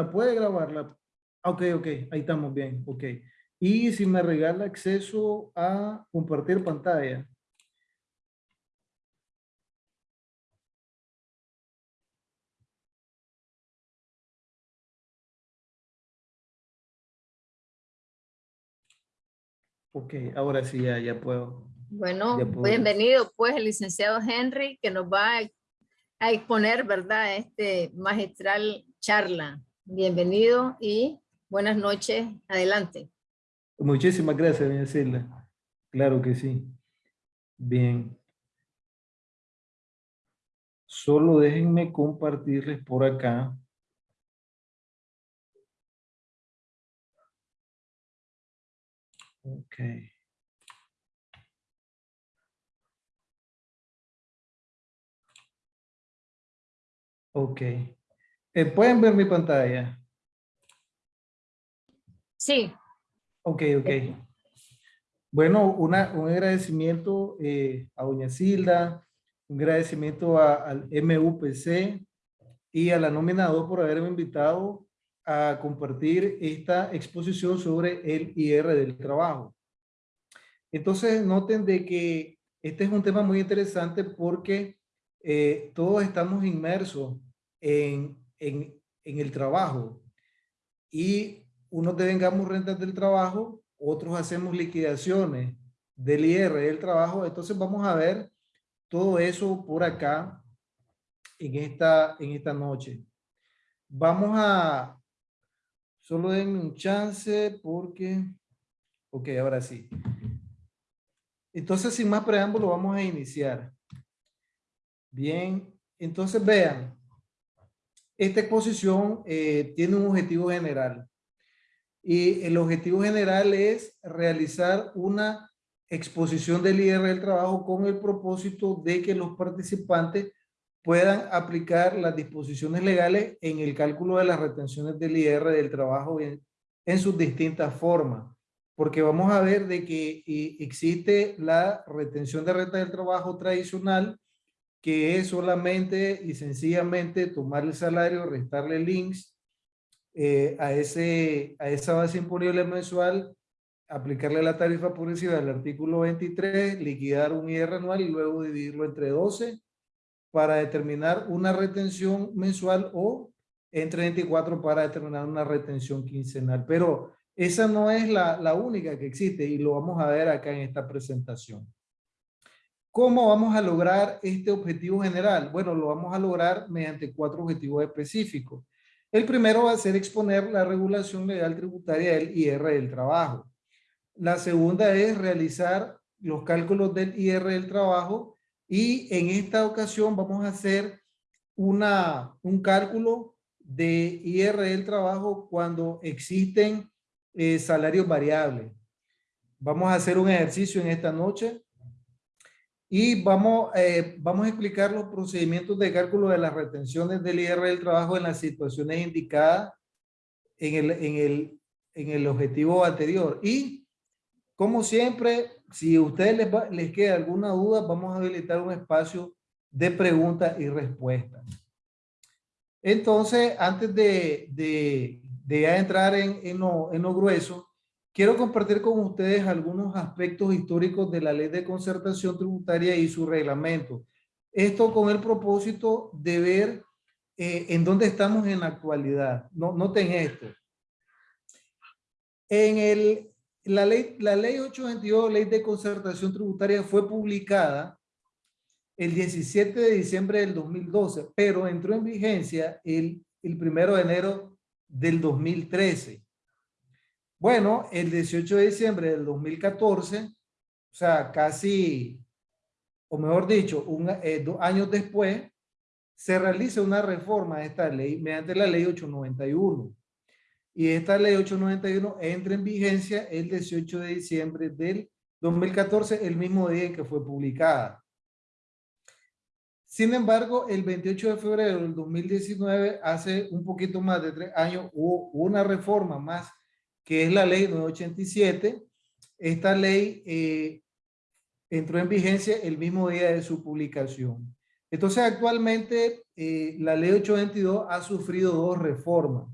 puede grabarla. Ok, ok, ahí estamos bien, ok. Y si me regala acceso a compartir pantalla. Ok, ahora sí ya, ya puedo. Bueno, Ya puedo. bienvenido pues el licenciado Henry que nos va a, a exponer, ¿verdad? Este magistral charla. Bienvenido y buenas noches. Adelante. Muchísimas gracias, doña. Claro que sí. Bien. Solo déjenme compartirles por acá. Ok. Ok. Eh, ¿Pueden ver mi pantalla? Sí, Ok, ok. Bueno, una, un agradecimiento eh, a doña Silda, un agradecimiento a- al MUPC y a la nómina 2 por haberme invitado a compartir esta exposición sobre el IR del trabajo. Entonces, noten de que este es un tema muy interesante porque eh, todos estamos inmersos en, en, en el trabajo y unos devengamos rentas del trabajo, otros hacemos liquidaciones del IR del trabajo. Entonces vamos a ver todo eso por acá en esta, en esta noche. Vamos a, solo denme un chance porque, ok, ahora sí. Entonces sin más preámbulo vamos a iniciar. Bien, entonces vean, esta exposición eh, tiene un objetivo general y el objetivo general es realizar una exposición del IR del trabajo con el propósito de que los participantes puedan aplicar las disposiciones legales en el cálculo de las retenciones del IR del trabajo en, en sus distintas formas. Porque vamos a ver de que eh, existe la retención de renta del trabajo tradicional, que es solamente y sencillamente tomar el salario, restarle links eh, a, ese, a esa base imponible mensual, aplicarle la tarifa progresiva del artículo 23, liquidar un IR anual y luego dividirlo entre 12 para determinar una retención mensual o entre 24 para determinar una retención quincenal. Pero esa no es la, la única que existe y lo vamos a ver acá en esta presentación. ¿Cómo vamos a lograr este objetivo general? Bueno, lo vamos a lograr mediante cuatro objetivos específicos. El primero va a ser exponer la regulación legal tributaria del IR del trabajo. La segunda es realizar los cálculos del IR del trabajo y en esta ocasión vamos a hacer una, un cálculo de IR del trabajo cuando existen eh, salarios variables. Vamos a hacer un ejercicio en esta noche y vamos, eh, vamos a explicar los procedimientos de cálculo de las retenciones del IR del trabajo en las situaciones indicadas en el, en el, en el objetivo anterior. Y como siempre, si a ustedes les, va, les queda alguna duda, vamos a habilitar un espacio de preguntas y respuestas. Entonces, antes de, de, de ya entrar en, en, lo, en lo grueso, quiero compartir con ustedes algunos aspectos históricos de la ley de concertación tributaria y su reglamento. Esto con el propósito de ver eh, en dónde estamos en la actualidad. No, noten esto. En el, la, ley, la ley 822, ley de concertación tributaria, fue publicada el 17 de diciembre del 2012, pero entró en vigencia el, el primero de enero del 2013. Bueno, el 18 de diciembre del 2014, o sea, casi, o mejor dicho, un, eh, dos años después, se realiza una reforma de esta ley mediante la ley 891. Y esta ley 891 entra en vigencia el 18 de diciembre del 2014, el mismo día en que fue publicada. Sin embargo, el 28 de febrero del 2019, hace un poquito más de tres años, hubo una reforma más que es la ley 987. Esta ley eh, entró en vigencia el mismo día de su publicación. Entonces, actualmente, eh, la ley 822 ha sufrido dos reformas.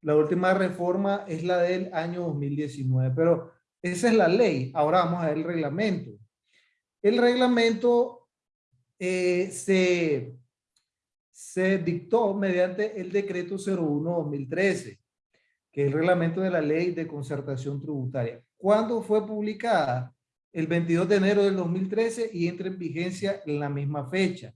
La última reforma es la del año 2019, pero esa es la ley. Ahora vamos a ver el reglamento. El reglamento eh, se, se dictó mediante el decreto 01-2013, que es el reglamento de la ley de concertación tributaria. ¿Cuándo fue publicada? El 22 de enero del 2013 y entra en vigencia en la misma fecha.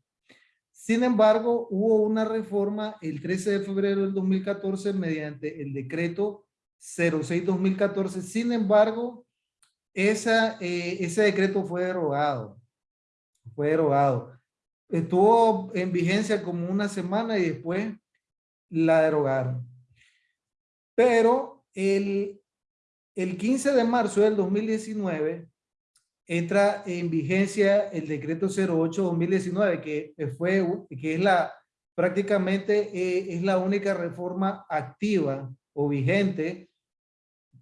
Sin embargo, hubo una reforma el 13 de febrero del 2014 mediante el decreto 06-2014. Sin embargo, esa, eh, ese decreto fue derogado. Fue derogado. Estuvo en vigencia como una semana y después la derogaron. Pero el, el 15 de marzo del 2019 entra en vigencia el decreto 08-2019, que fue, que es la, prácticamente eh, es la única reforma activa o vigente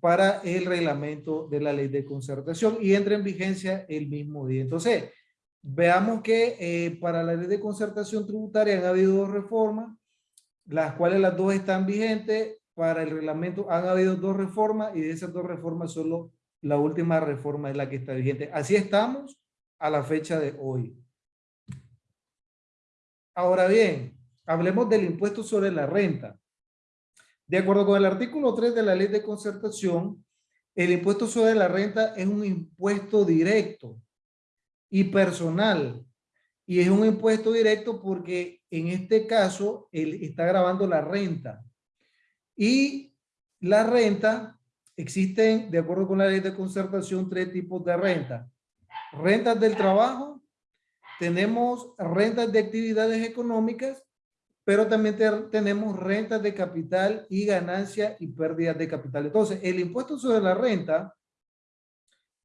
para el reglamento de la ley de concertación y entra en vigencia el mismo día. Entonces, veamos que eh, para la ley de concertación tributaria han habido dos reformas, las cuales las dos están vigentes. Para el reglamento han habido dos reformas y de esas dos reformas solo la última reforma es la que está vigente. Así estamos a la fecha de hoy. Ahora bien, hablemos del impuesto sobre la renta. De acuerdo con el artículo 3 de la ley de concertación, el impuesto sobre la renta es un impuesto directo y personal. Y es un impuesto directo porque en este caso él está grabando la renta. Y la renta Existen, de acuerdo con la ley de concertación, tres tipos de renta. Rentas del trabajo, tenemos rentas de actividades económicas, pero también tenemos rentas de capital y ganancia y pérdidas de capital. Entonces, el impuesto sobre la renta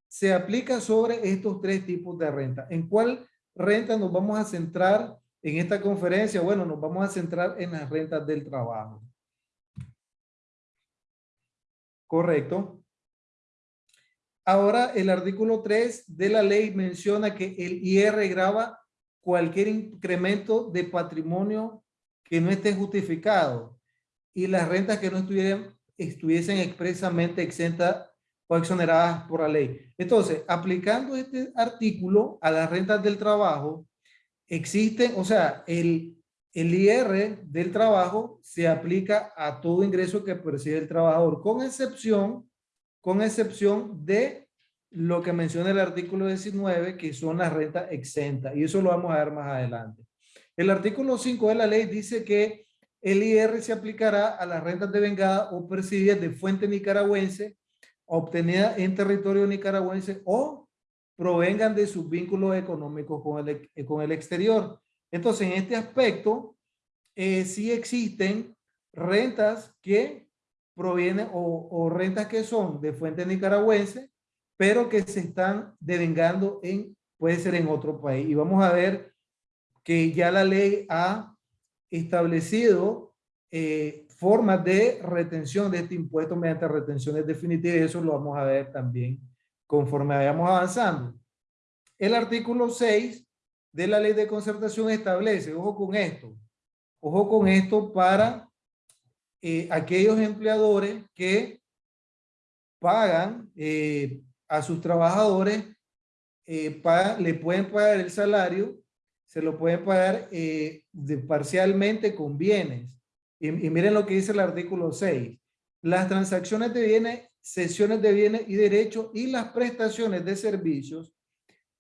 se aplica sobre estos tres tipos de renta. ¿En cuál renta nos vamos a centrar en esta conferencia? Bueno, nos vamos a centrar en las rentas del trabajo. Correcto. Ahora, el artículo 3 de la ley menciona que el IR graba cualquier incremento de patrimonio que no esté justificado y las rentas que no estuvieran, estuviesen expresamente exentas o exoneradas por la ley. Entonces, aplicando este artículo a las rentas del trabajo, existen, o sea, el, el IR del trabajo se aplica a todo ingreso que percibe el trabajador, con excepción, con excepción de lo que menciona el artículo 19, que son las rentas exentas. Y eso lo vamos a ver más adelante. El artículo 5 de la ley dice que el IR se aplicará a las rentas de vengada o percibidas de fuente nicaragüense, obtenidas en territorio nicaragüense o provengan de sus vínculos económicos con el, con el exterior. Entonces, en este aspecto, eh, sí existen rentas que provienen o, rentas que son de fuente nicaragüense, pero que se están devengando en, puede ser en otro país. Y vamos a ver que ya la ley ha establecido eh, formas de retención de este impuesto mediante retenciones definitivas. Eso lo vamos a ver también conforme vayamos avanzando. El artículo 6 de la ley de concertación establece, ojo con esto, ojo con esto para eh, aquellos empleadores que pagan eh, a sus trabajadores, eh, le pueden pagar el salario, se lo pueden pagar parcialmente con bienes. Y, y miren lo que dice el artículo 6. Las transacciones de bienes, sesiones de bienes y derechos y las prestaciones de servicios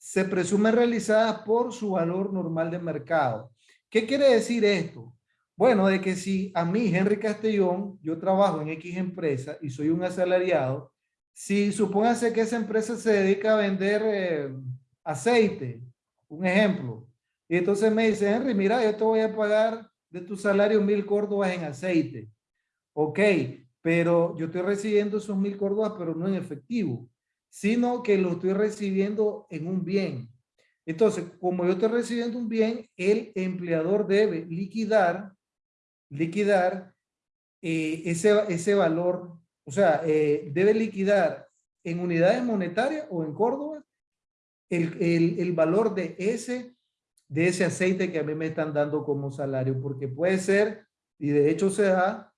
se presume realizada por su valor normal de mercado. ¿Qué quiere decir esto? Bueno, de que si a mí, Henry Castellón, yo trabajo en X empresa y soy un asalariado, si supóngase que esa empresa se dedica a vender eh, aceite, un ejemplo, y entonces me dice, Henry, mira, yo te voy a pagar de tu salario mil córdobas en aceite. Ok, pero yo estoy recibiendo esos mil córdobas, pero no en efectivo sino que lo estoy recibiendo en un bien. Entonces, como yo estoy recibiendo un bien, el empleador debe liquidar, liquidar eh, ese, ese valor, o sea, eh, debe liquidar en unidades monetarias o en Córdoba el, el, el, valor de ese, de ese aceite que a mí me están dando como salario, porque puede ser, y de hecho se da,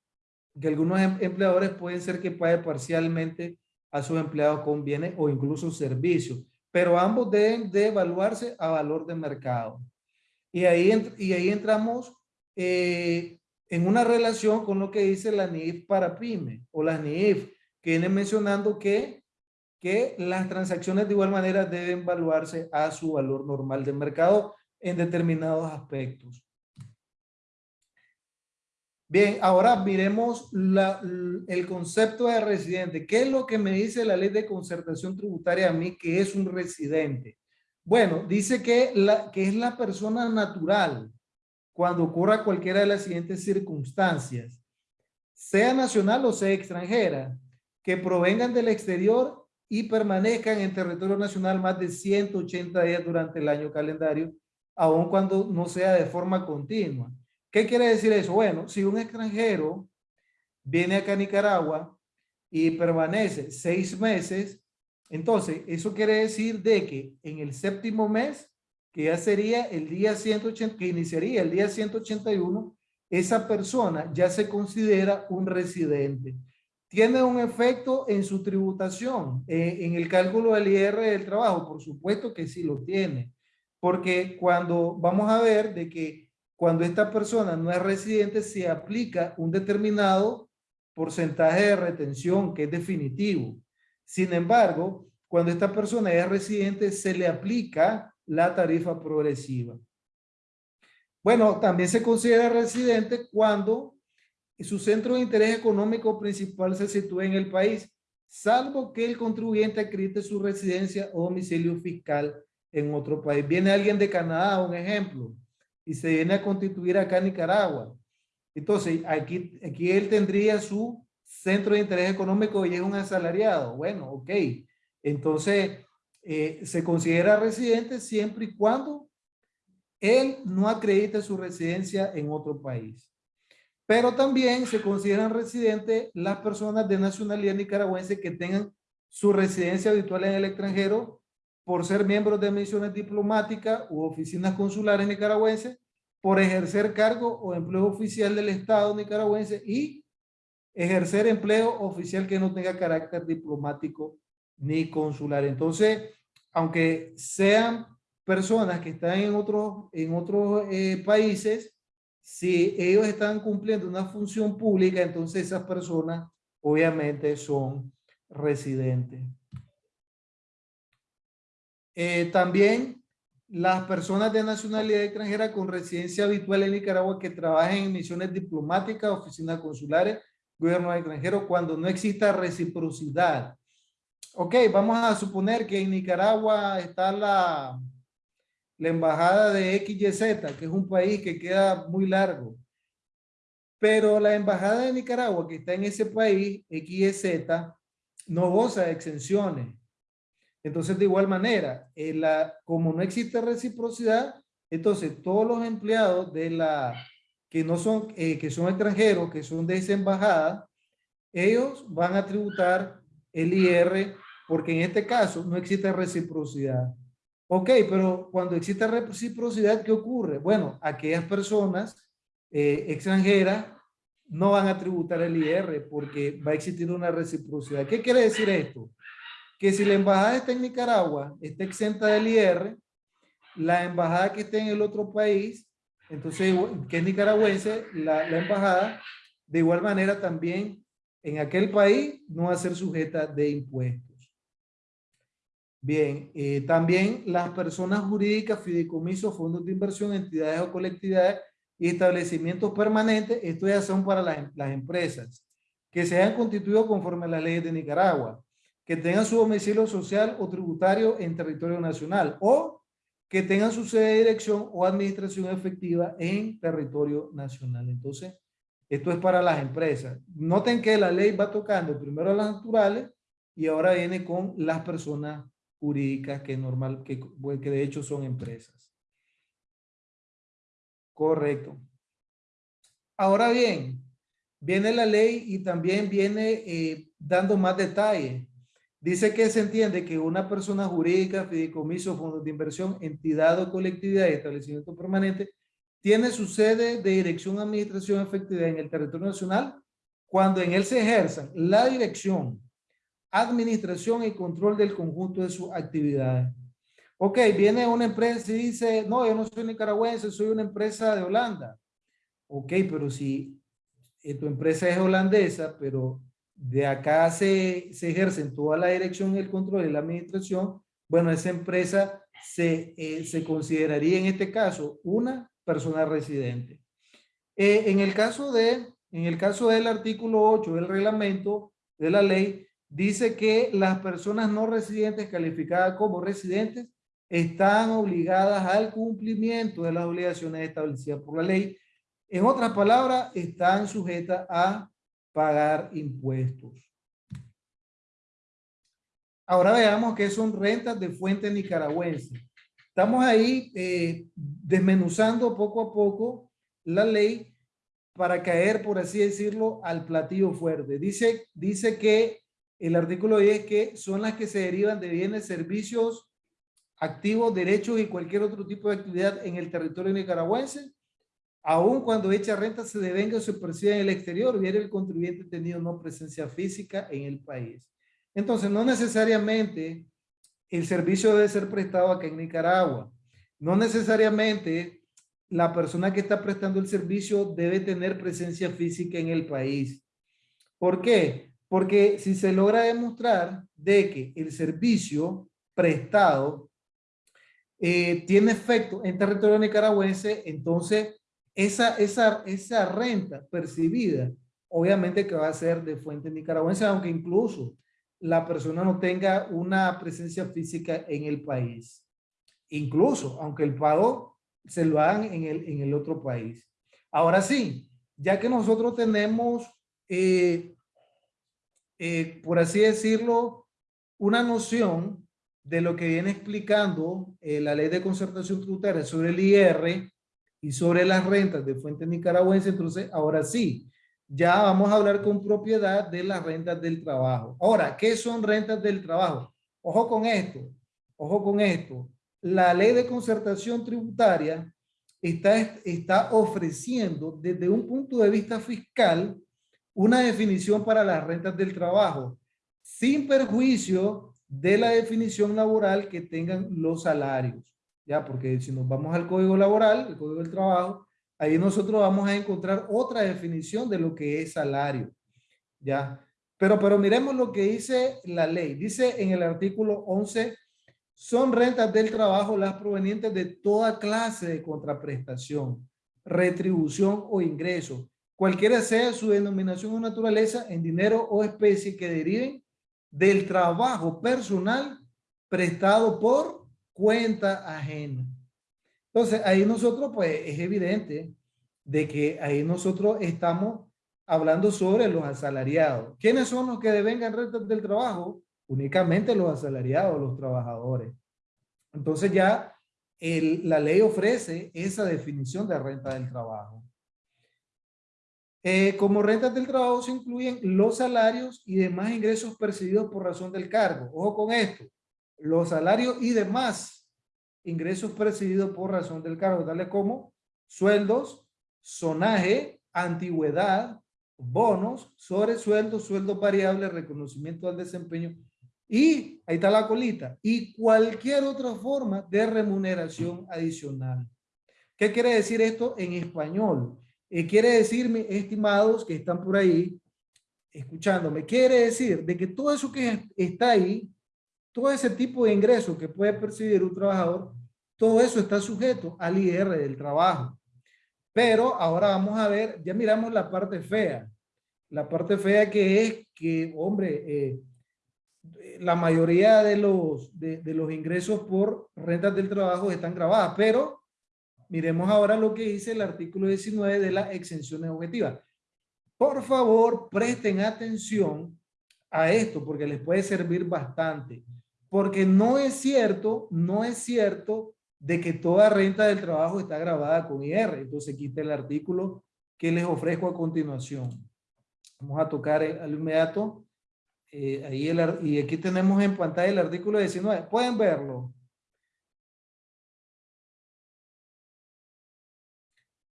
que algunos em- empleadores pueden ser que pague parcialmente a sus empleados con bienes o incluso servicios, pero ambos deben de evaluarse a valor de mercado. Y ahí, y ahí entramos eh, en una relación con lo que dice la NIF para PYME o la NIF, que viene mencionando que, que las transacciones de igual manera deben evaluarse a su valor normal de mercado en determinados aspectos. Bien, ahora miremos el concepto de residente. ¿Qué es lo que me dice la ley de concertación tributaria a mí que es un residente? Bueno, dice que, que es la persona natural cuando ocurra cualquiera de las siguientes circunstancias, sea nacional o sea extranjera, que provengan del exterior y permanezcan en territorio nacional más de 180 días durante el año calendario, aun cuando no sea de forma continua. ¿Qué quiere decir eso? Bueno, si un extranjero viene acá a Nicaragua y permanece seis meses, entonces eso quiere decir de que en el séptimo mes, que ya sería el día 180, que iniciaría el día 181, esa persona ya se considera un residente. ¿Tiene un efecto en su tributación, eh, en el cálculo del IR del trabajo? Por supuesto que sí lo tiene, porque cuando vamos a ver de que cuando esta persona no es residente, se aplica un determinado porcentaje de retención que es definitivo. Sin embargo, cuando esta persona es residente, se le aplica la tarifa progresiva. Bueno, también se considera residente cuando su centro de interés económico principal se sitúa en el país, salvo que el contribuyente acredite su residencia o domicilio fiscal en otro país. Viene alguien de Canadá, un ejemplo, y se viene a constituir acá en Nicaragua. Entonces, aquí, aquí él tendría su centro de interés económico y es un asalariado. Bueno, ok. Entonces, eh, se considera residente siempre y cuando él no acredite su residencia en otro país. Pero también se consideran residentes las personas de nacionalidad nicaragüense que tengan su residencia habitual en el extranjero por ser miembros de misiones diplomáticas u oficinas consulares nicaragüenses, por ejercer cargo o empleo oficial del Estado nicaragüense y ejercer empleo oficial que no tenga carácter diplomático ni consular. Entonces, aunque sean personas que están en otros, en otros eh, países, si ellos están cumpliendo una función pública, entonces esas personas obviamente son residentes. Eh, también las personas de nacionalidad extranjera con residencia habitual en Nicaragua que trabajen en misiones diplomáticas, oficinas consulares, gobierno extranjero, cuando no exista reciprocidad. Ok, vamos a suponer que en Nicaragua está la, la embajada de XYZ, que es un país que queda muy largo. Pero la embajada de Nicaragua que está en ese país, XYZ, no goza de exenciones. Entonces, de igual manera, la, como no existe reciprocidad, entonces todos los empleados de la que no son, eh, que son extranjeros, que son de esa embajada, ellos van a tributar el IR porque en este caso no existe reciprocidad. Ok, pero cuando existe reciprocidad, ¿qué ocurre? Bueno, aquellas personas eh, extranjeras no van a tributar el IR porque va a existir una reciprocidad. ¿Qué quiere decir esto? Que si la embajada está en Nicaragua, está exenta del IR, la embajada que esté en el otro país, entonces, que es nicaragüense, la, embajada, de igual manera también en aquel país no va a ser sujeta de impuestos. Bien, eh, también las personas jurídicas, fideicomisos, fondos de inversión, entidades o colectividades y establecimientos permanentes, esto ya son para las, las empresas, que se hayan constituido conforme a las leyes de Nicaragua, que tengan su domicilio social o tributario en territorio nacional o que tengan su sede de dirección o administración efectiva en territorio nacional. Entonces, esto es para las empresas. Noten que la ley va tocando primero a las naturales y ahora viene con las personas jurídicas que normal, que, de hecho son empresas. Correcto. Ahora bien, viene la ley y también viene eh, dando más detalles. Dice que se entiende que una persona jurídica, fideicomiso, fondos de inversión, entidad o colectividad y establecimiento permanente tiene su sede de dirección, administración efectiva en el territorio nacional cuando en él se ejerzan la dirección, administración y control del conjunto de sus actividades. Ok, viene una empresa y dice, no, yo no soy nicaragüense, soy una empresa de Holanda. Ok, pero si eh, tu empresa es holandesa, pero de acá se, se ejercen toda la dirección, el control y la administración, bueno, esa empresa se, eh, se consideraría en este caso una persona residente. Eh, en, el caso de, en el caso del artículo 8 del reglamento de la ley, dice que las personas no residentes calificadas como residentes están obligadas al cumplimiento de las obligaciones establecidas por la ley. En otras palabras, están sujetas a pagar impuestos. Ahora veamos qué son rentas de fuente nicaragüense. Estamos ahí eh, desmenuzando poco a poco la ley para caer, por así decirlo, al platillo fuerte. Dice, dice que el artículo 10 que son las que se derivan de bienes, servicios, activos, derechos y cualquier otro tipo de actividad en el territorio nicaragüense, aun cuando hecha renta se devenga o se perciba en el exterior, viene el contribuyente tenido no presencia física en el país. Entonces, no necesariamente el servicio debe ser prestado acá en Nicaragua. No necesariamente la persona que está prestando el servicio debe tener presencia física en el país. ¿Por qué? Porque si se logra demostrar de que el servicio prestado eh, tiene efecto en territorio nicaragüense, entonces esa, esa, esa renta percibida, obviamente que va a ser de fuente nicaragüense, aunque incluso la persona no tenga una presencia física en el país. Incluso, aunque el pago se lo hagan en el, en el otro país. Ahora sí, ya que nosotros tenemos, eh, eh, por así decirlo, una noción de lo que viene explicando eh, la ley de concertación tributaria sobre el IR y sobre las rentas de fuente nicaragüense, entonces ahora sí, ya vamos a hablar con propiedad de las rentas del trabajo. Ahora, ¿qué son rentas del trabajo? Ojo con esto, ojo con esto. La ley de concertación tributaria está, está ofreciendo desde un punto de vista fiscal una definición para las rentas del trabajo, sin perjuicio de la definición laboral que tengan los salarios. Ya, porque si nos vamos al código laboral, el código del trabajo, ahí nosotros vamos a encontrar otra definición de lo que es salario. Ya, pero, pero miremos lo que dice la ley. Dice en el artículo 11, son rentas del trabajo las provenientes de toda clase de contraprestación, retribución o ingreso, cualquiera sea su denominación o naturaleza en dinero o especie que deriven del trabajo personal prestado por cuenta ajena. Entonces, ahí nosotros, pues, es evidente de que ahí nosotros estamos hablando sobre los asalariados. ¿Quiénes son los que devengan rentas del trabajo? Únicamente los asalariados, los trabajadores. Entonces ya la ley ofrece esa definición de renta del trabajo. Eh, como rentas del trabajo se incluyen los salarios y demás ingresos percibidos por razón del cargo. Ojo con esto. Los salarios y demás ingresos percibidos por razón del cargo, dale como sueldos, sonaje, antigüedad, bonos, sobresueldos, sueldos variables, reconocimiento al desempeño y ahí está la colita y cualquier otra forma de remuneración adicional. ¿Qué quiere decir esto en español? Eh, quiere decirme, estimados que están por ahí, escuchándome, quiere decir de que todo eso que está ahí, todo ese tipo de ingresos que puede percibir un trabajador, todo eso está sujeto al IR del trabajo. Pero ahora vamos a ver, ya miramos la parte fea. La parte fea que es que, hombre, eh, la mayoría de los, de, de los ingresos por rentas del trabajo están grabadas, pero Miremos ahora lo que dice el artículo 19 de la exención objetiva. Por favor, presten atención a esto porque les puede servir bastante. Porque no es cierto, no es cierto de que toda renta del trabajo está grabada con IR. Entonces quita el artículo que les ofrezco a continuación. Vamos a tocar al inmediato. Eh, ahí el, y aquí tenemos en pantalla el artículo 19. Pueden verlo.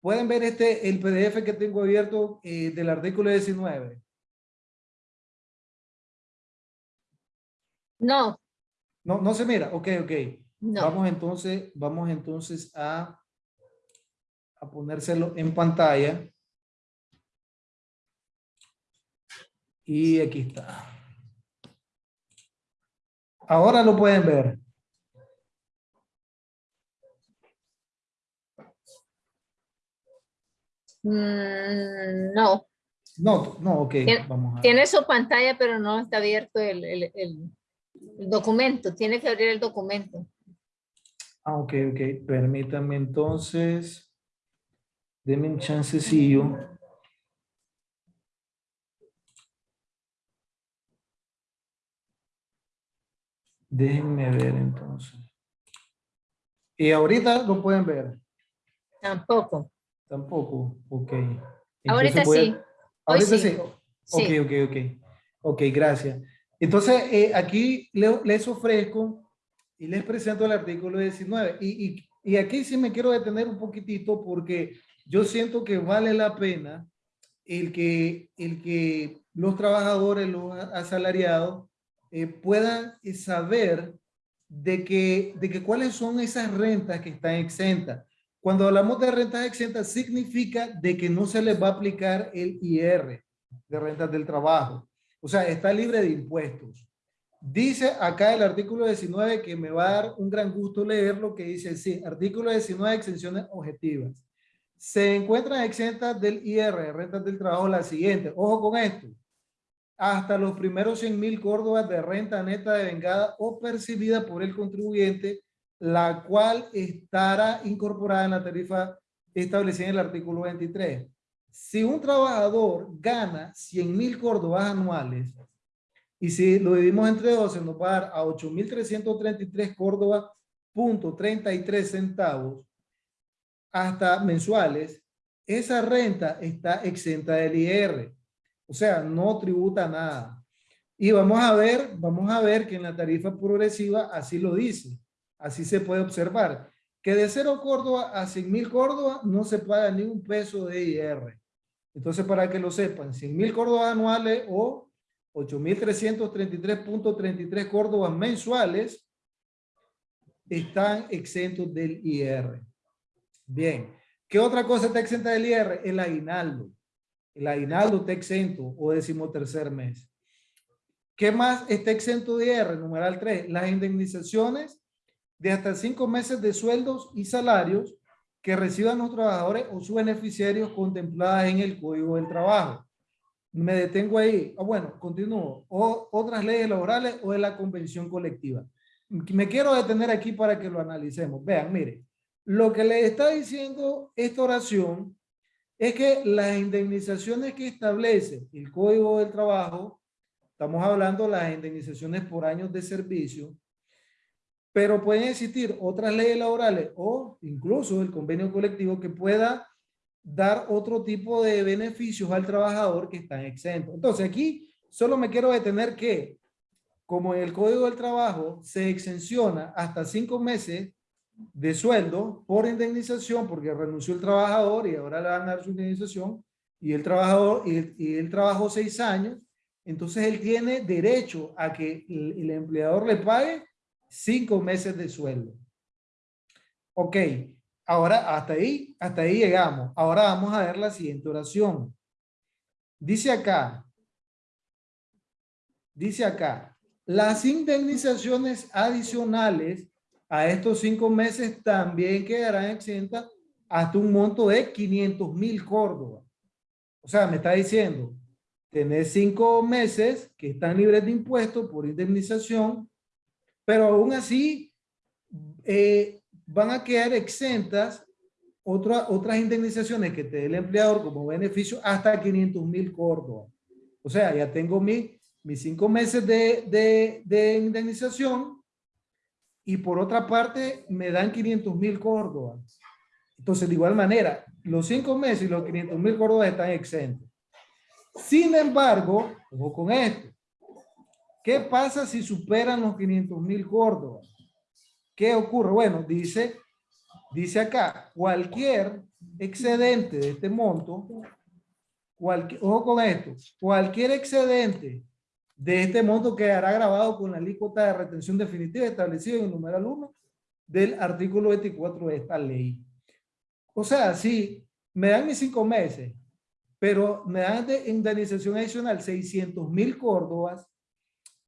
pueden ver este, el PDF que tengo abierto eh, del artículo 19. No, No, no se mira. Ok, ok. no. Vamos entonces, vamos entonces a, a ponérselo en pantalla. Y aquí está. Ahora lo pueden ver. Mm, no. No, no, ok. Tiene- Vamos a Tiene su pantalla, pero no está abierto el, el- el- el documento. Tiene que abrir el documento. Ah, ok, ok. Permítanme entonces. Denme un chancecillo. Déjenme ver entonces. Y ahorita lo pueden ver. Tampoco. Tampoco. Ok. Ahorita Entonces voy a- sí. Ahorita sí. Sí. Ok, ok, ok. Ok, gracias. Entonces, eh, aquí le- les ofrezco y les presento el artículo 19. Y, y, y aquí sí me quiero detener un poquitito porque yo siento que vale la pena el que, el que los trabajadores, los asalariados, eh, puedan saber de que, de que cuáles son esas rentas que están exentas. Cuando hablamos de rentas exentas, significa de que no se les va a aplicar el IR de rentas del trabajo. O sea, está libre de impuestos. Dice acá el artículo 19 que me va a dar un gran gusto leer lo que dice, sí, artículo 19, exenciones objetivas. Se encuentran exentas del IR, rentas del trabajo, la siguiente. Ojo con esto. Hasta los primeros 100 mil córdobas de renta neta de vengada o percibida por el contribuyente, la cual estará incorporada en la tarifa establecida en el artículo 23. Si un trabajador gana 100 mil córdobas anuales y si lo dividimos entre 12 nos va a dar a 8.333 córdobas punto 33 centavos hasta mensuales, esa renta está exenta del IR. O sea, no tributa nada. Y vamos a ver, vamos a ver que en la tarifa progresiva así lo dice. Así se puede observar. Que de 0 Córdoba a 100 mil Córdoba no se paga ni un peso de IR. Entonces, para que lo sepan, 100 mil Córdobas anuales o 8.333.33 Córdobas mensuales están exentos del IR. Bien. ¿Qué otra cosa está exenta del IR? El aguinaldo. El aguinaldo está exento o decimotercer mes. ¿Qué más está exento de IR? Numeral 3. Las indemnizaciones de hasta cinco meses de sueldos y salarios que reciban los trabajadores o sus beneficiarios contempladas en el Código del Trabajo. Me detengo ahí. Ah, bueno, continúo. O otras leyes laborales o de la convención colectiva. Me quiero detener aquí para que lo analicemos. Vean, mire, lo que le está diciendo esta oración es que las indemnizaciones que establece el Código del Trabajo, estamos hablando de las indemnizaciones por años de servicio, pero pueden existir otras leyes laborales o incluso el convenio colectivo que pueda dar otro tipo de beneficios al trabajador que están exentos. Entonces aquí solo me quiero detener que como en el Código del Trabajo se exenciona hasta cinco meses de sueldo por indemnización porque renunció el trabajador y ahora le van a dar su indemnización y el trabajador y él, y trabajó seis años, entonces él tiene derecho a que el empleador le pague cinco meses de sueldo. Ok, ahora hasta ahí, hasta ahí llegamos. Ahora vamos a ver la siguiente oración. Dice acá, dice acá, las indemnizaciones adicionales a estos cinco meses también quedarán exentas hasta un monto de 500 mil córdobas. O sea, me está diciendo, tener cinco meses que están libres de impuestos por indemnización, pero aún así eh, van a quedar exentas otra, otras indemnizaciones que te dé el empleador como beneficio hasta 500 mil córdobas. O sea, ya tengo mi, mis cinco meses de, de, de indemnización y por otra parte me dan 500 mil córdobas. Entonces, de igual manera, los cinco meses y los 500 mil córdobas están exentos. Sin embargo, ojo con esto. ¿Qué pasa si superan los 500 mil córdobas? ¿Qué ocurre? Bueno, dice, Dice acá, cualquier excedente de este monto, cualquier, ojo con esto, cualquier excedente de este monto quedará grabado con la alícuota de retención definitiva establecida en el numeral 1 del artículo 24 de esta ley. O sea, si me dan mis cinco meses, pero me dan de indemnización adicional 600 mil córdobas,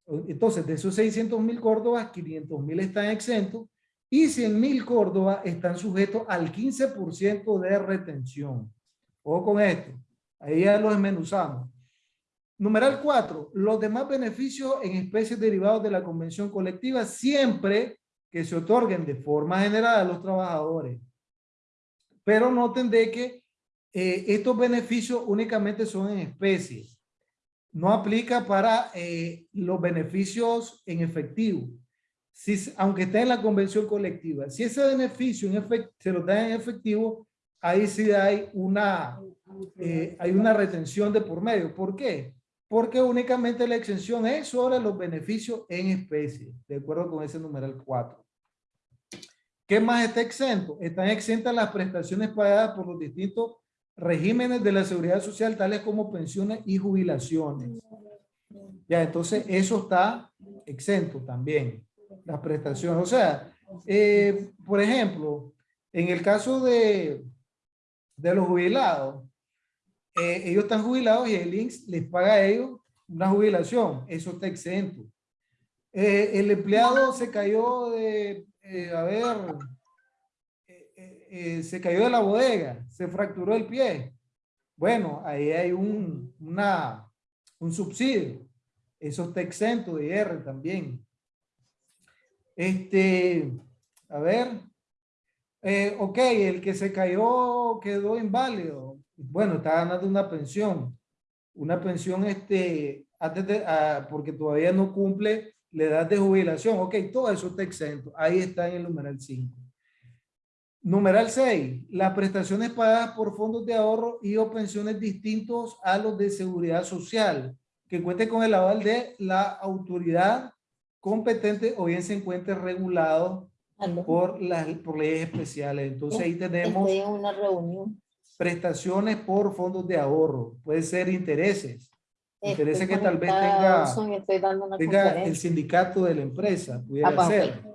entonces de esos 600 mil córdobas, 500 mil están exentos y 100 mil córdobas están sujetos al 15% de retención. Ojo con esto, ahí ya lo desmenuzamos. Numeral 4. Los demás beneficios en especies derivados de la convención colectiva siempre que se otorguen de forma general a los trabajadores. Pero noten de que eh, estos beneficios únicamente son en especies. No aplica para eh, los beneficios en efectivo. Si, aunque esté en la convención colectiva. Si ese beneficio en se lo da en efectivo, ahí sí hay una, eh, hay una retención de por medio. ¿Por qué? porque únicamente la exención es sobre los beneficios en especie, de acuerdo con ese numeral 4. ¿Qué más está exento? Están exentas las prestaciones pagadas por los distintos regímenes de la seguridad social, tales como pensiones y jubilaciones. Ya, entonces eso está exento también, las prestaciones. O sea, eh, por ejemplo, en el caso de, de los jubilados, eh, ellos están jubilados y el INSS les paga a ellos una jubilación, eso está exento. Eh, el empleado se cayó de, a ver, se cayó de la bodega, se fracturó el pie. Bueno, ahí hay un, una, un subsidio. Eso está exento de IR también. Este, a ver, ok, el que se cayó quedó inválido bueno, está ganando una pensión, una pensión este, antes ah, porque todavía no cumple la edad de jubilación. Ok, todo eso está exento. Ahí está en el numeral 5. Numeral 6. Las prestaciones pagadas por fondos de ahorro y o pensiones distintos a los de seguridad social, que cuente con el aval de la autoridad competente o bien se encuentre regulado por las por leyes especiales. Entonces ahí tenemos una reunión prestaciones por fondos de ahorro, puede ser intereses, intereses que tal vez tenga, el sindicato de la empresa, pudiera ser.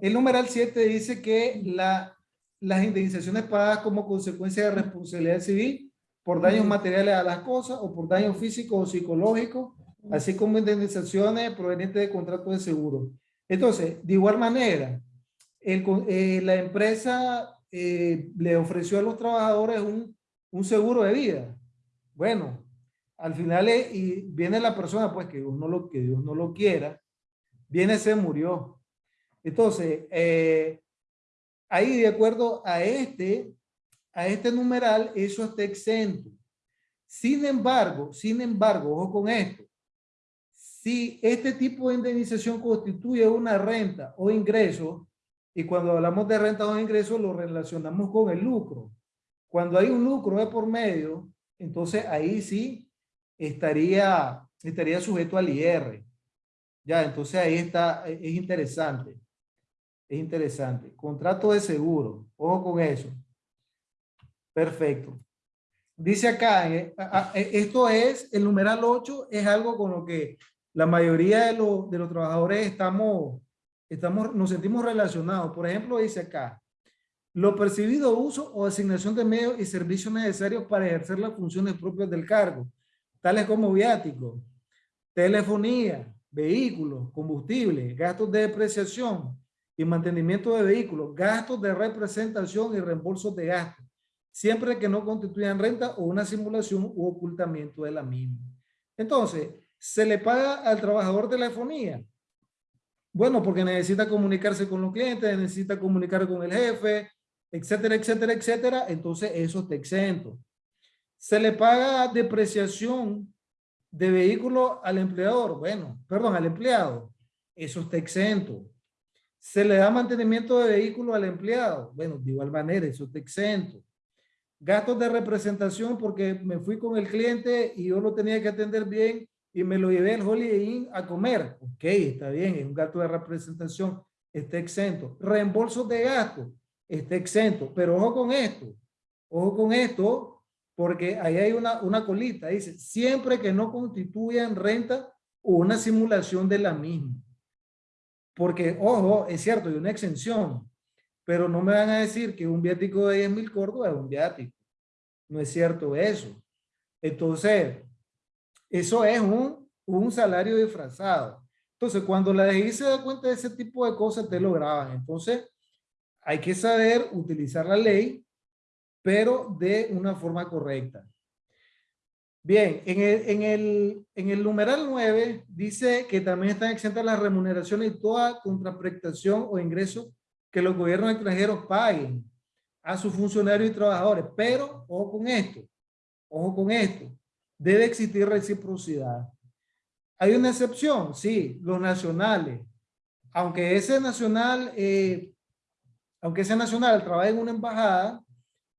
El numeral 7 dice que la, las indemnizaciones pagadas como consecuencia de responsabilidad civil por daños materiales a las cosas o por daños físicos o psicológicos, así como indemnizaciones provenientes de contratos de seguro. Entonces, de igual manera, el, eh, la empresa eh, le ofreció a los trabajadores un, un, seguro de vida. Bueno, al final y viene la persona, pues que Dios no lo, que Dios no lo quiera, viene, se murió. Entonces, eh, ahí de acuerdo a este, a este numeral, eso está exento. Sin embargo, sin embargo, ojo con esto, si este tipo de indemnización constituye una renta o ingreso, y cuando hablamos de renta o ingresos, lo relacionamos con el lucro. Cuando hay un lucro de por medio, entonces ahí sí estaría, estaría sujeto al IR. Ya, entonces ahí está, es interesante. Es interesante. Contrato de seguro. Ojo con eso. Perfecto. Dice acá, eh, eh, esto es, el numeral 8 es algo con lo que la mayoría de los, de los trabajadores estamos estamos, nos sentimos relacionados. Por ejemplo, dice acá, lo percibido uso o asignación de medios y servicios necesarios para ejercer las funciones propias del cargo, tales como viáticos, telefonía, vehículos, combustible, gastos de depreciación y mantenimiento de vehículos, gastos de representación y reembolsos de gastos, siempre que no constituyan renta o una simulación u ocultamiento de la misma. Entonces, se le paga al trabajador telefonía bueno, porque necesita comunicarse con los clientes, necesita comunicar con el jefe, etcétera, etcétera, etcétera. Entonces eso está exento. Se le paga depreciación de vehículo al empleador. Bueno, perdón, al empleado. Eso está exento. Se le da mantenimiento de vehículo al empleado. Bueno, de igual manera, eso está exento. Gastos de representación porque me fui con el cliente y yo lo tenía que atender bien y me lo llevé al Holiday Inn a comer. Ok, está bien, es un gasto de representación. está exento. Reembolsos de gastos, está exento. Pero ojo con esto, ojo con esto, porque ahí hay una, una colita, dice, siempre que no constituyan renta o una simulación de la misma. Porque, ojo, es cierto, hay una exención, pero no me van a decir que un viático de 10 mil córdobas es un viático. No es cierto eso. Entonces, eso es un, un salario disfrazado. Entonces, cuando la DGI se da cuenta de ese tipo de cosas, te lo graban. Entonces, hay que saber utilizar la ley, pero de una forma correcta. Bien, en el, en, el, numeral 9 dice que también están exentas las remuneraciones y toda contraprestación o ingreso que los gobiernos extranjeros paguen a sus funcionarios y trabajadores. Pero, ojo con esto, ojo con esto, debe existir reciprocidad. ¿Hay una excepción? Sí, los nacionales. Aunque ese nacional, eh, aunque ese nacional trabaje en una embajada,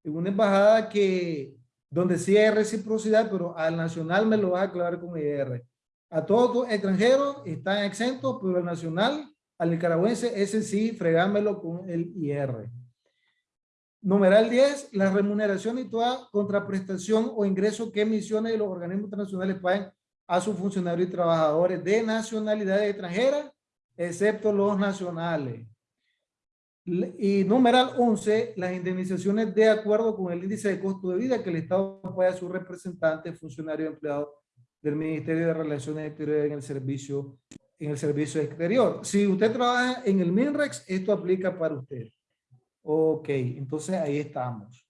en una embajada que, donde sí hay reciprocidad, pero al nacional me lo va a aclarar con IR. A todos los extranjeros están exentos, pero al nacional al nicaragüense, ese sí, fregámelo con el IR. Numeral 10, la remuneración y toda contraprestación o ingreso que misiones de los organismos internacionales paguen a sus funcionarios y trabajadores de nacionalidad extranjera, excepto los nacionales. Y numeral 11, las indemnizaciones de acuerdo con el índice de costo de vida que el Estado paga a su representante, funcionario empleado del Ministerio de Relaciones Exteriores en el servicio en el servicio exterior. Si usted trabaja en el MINREX, esto aplica para usted. Ok, entonces ahí estamos.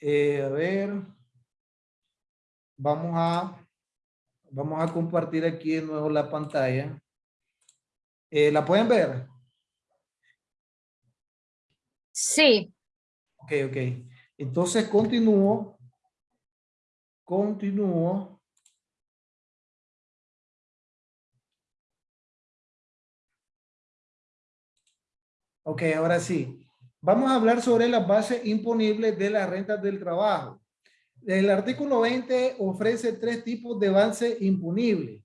Eh, a ver. Vamos a, vamos a compartir aquí de nuevo la pantalla. Eh, ¿La pueden ver? Sí. Ok, ok. Entonces continúo. Continúo. Ok, ahora sí. Vamos a hablar sobre las bases imponibles de las rentas del trabajo. El artículo 20 ofrece tres tipos de base imponible.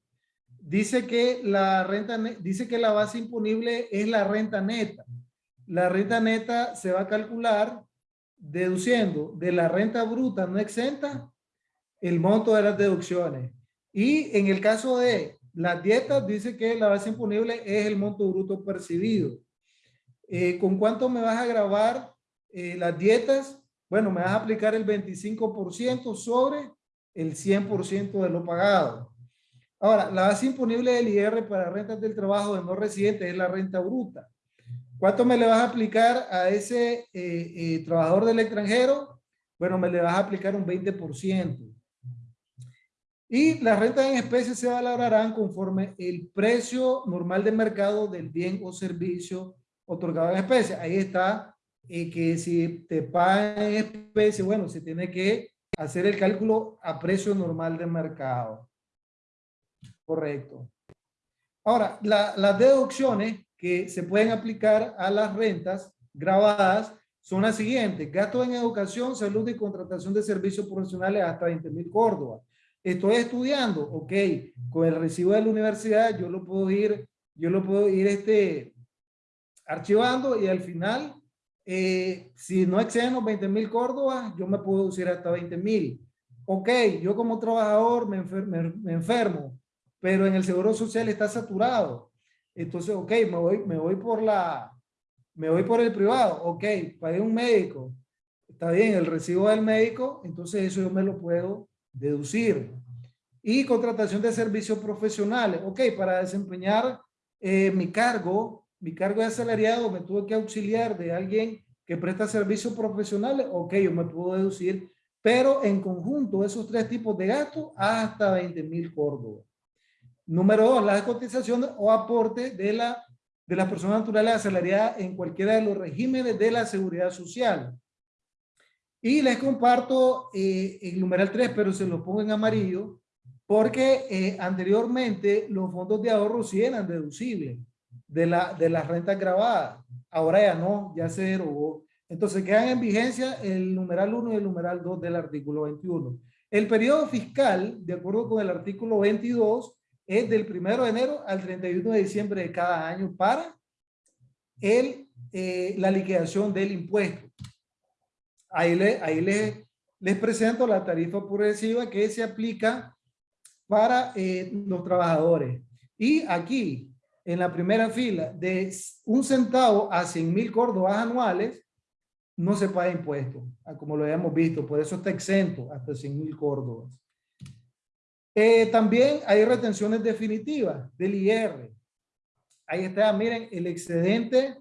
Dice que la renta, dice que la base imponible es la renta neta. La renta neta se va a calcular deduciendo de la renta bruta no exenta el monto de las deducciones. Y en el caso de las dietas, dice que la base imponible es el monto bruto percibido. Eh, ¿Con cuánto me vas a grabar eh, las dietas? Bueno, me vas a aplicar el 25% sobre el 100% de lo pagado. Ahora, la base imponible del IR para rentas del trabajo de no residentes es la renta bruta. ¿Cuánto me le vas a aplicar a ese eh, trabajador del extranjero? Bueno, me le vas a aplicar un 20%. Y las rentas en especie se valorarán conforme el precio normal de mercado del bien o servicio otorgado en especie. Ahí está y que si te pagan en especie, bueno, se tiene que hacer el cálculo a precio normal de mercado. Correcto. Ahora, las deducciones que se pueden aplicar a las rentas grabadas son las siguientes. Gastos en educación, salud y contratación de servicios profesionales hasta 20 mil Córdoba. Estoy estudiando, ok, con el recibo de la universidad yo lo puedo ir, yo lo puedo ir este, archivando y al final, eh, si no exceden los 20 mil Córdoba, yo me puedo decir hasta 20 mil. Ok, yo como trabajador me, me, enfermo, pero en el Seguro Social está saturado. Entonces, ok, me voy, me voy por la, me voy por el privado. Ok, pagué un médico. Está bien, el recibo del médico, entonces eso yo me lo puedo deducir. Y contratación de servicios profesionales. Ok, para desempeñar eh, mi cargo, mi cargo de asalariado me tuve que auxiliar de alguien que presta servicios profesionales, ok, yo me puedo deducir, pero en conjunto esos tres tipos de gastos hasta 20 mil córdobas. Número dos, las cotizaciones o aportes de, la, de las personas naturales asalariadas en cualquiera de los regímenes de la seguridad social. Y les comparto eh, el numeral 3, pero se lo pongo en amarillo, porque eh, anteriormente los fondos de ahorro sí eran deducibles de, la, de las rentas grabadas. Ahora ya no, ya se derogó. Entonces quedan en vigencia el numeral 1 y el numeral 2 del artículo 21. El periodo fiscal, de acuerdo con el artículo 22, es del 1 de enero al 31 de diciembre de cada año para el, eh, la liquidación del impuesto. Ahí, le, ahí le, les presento la tarifa progresiva que se aplica para eh, los trabajadores. Y aquí, en la primera fila, de un centavo a 100 mil córdobas anuales, no se paga impuesto, como lo habíamos visto, por eso está exento hasta 100 mil córdobas. Eh, también hay retenciones definitivas del IR. Ahí está, miren, el excedente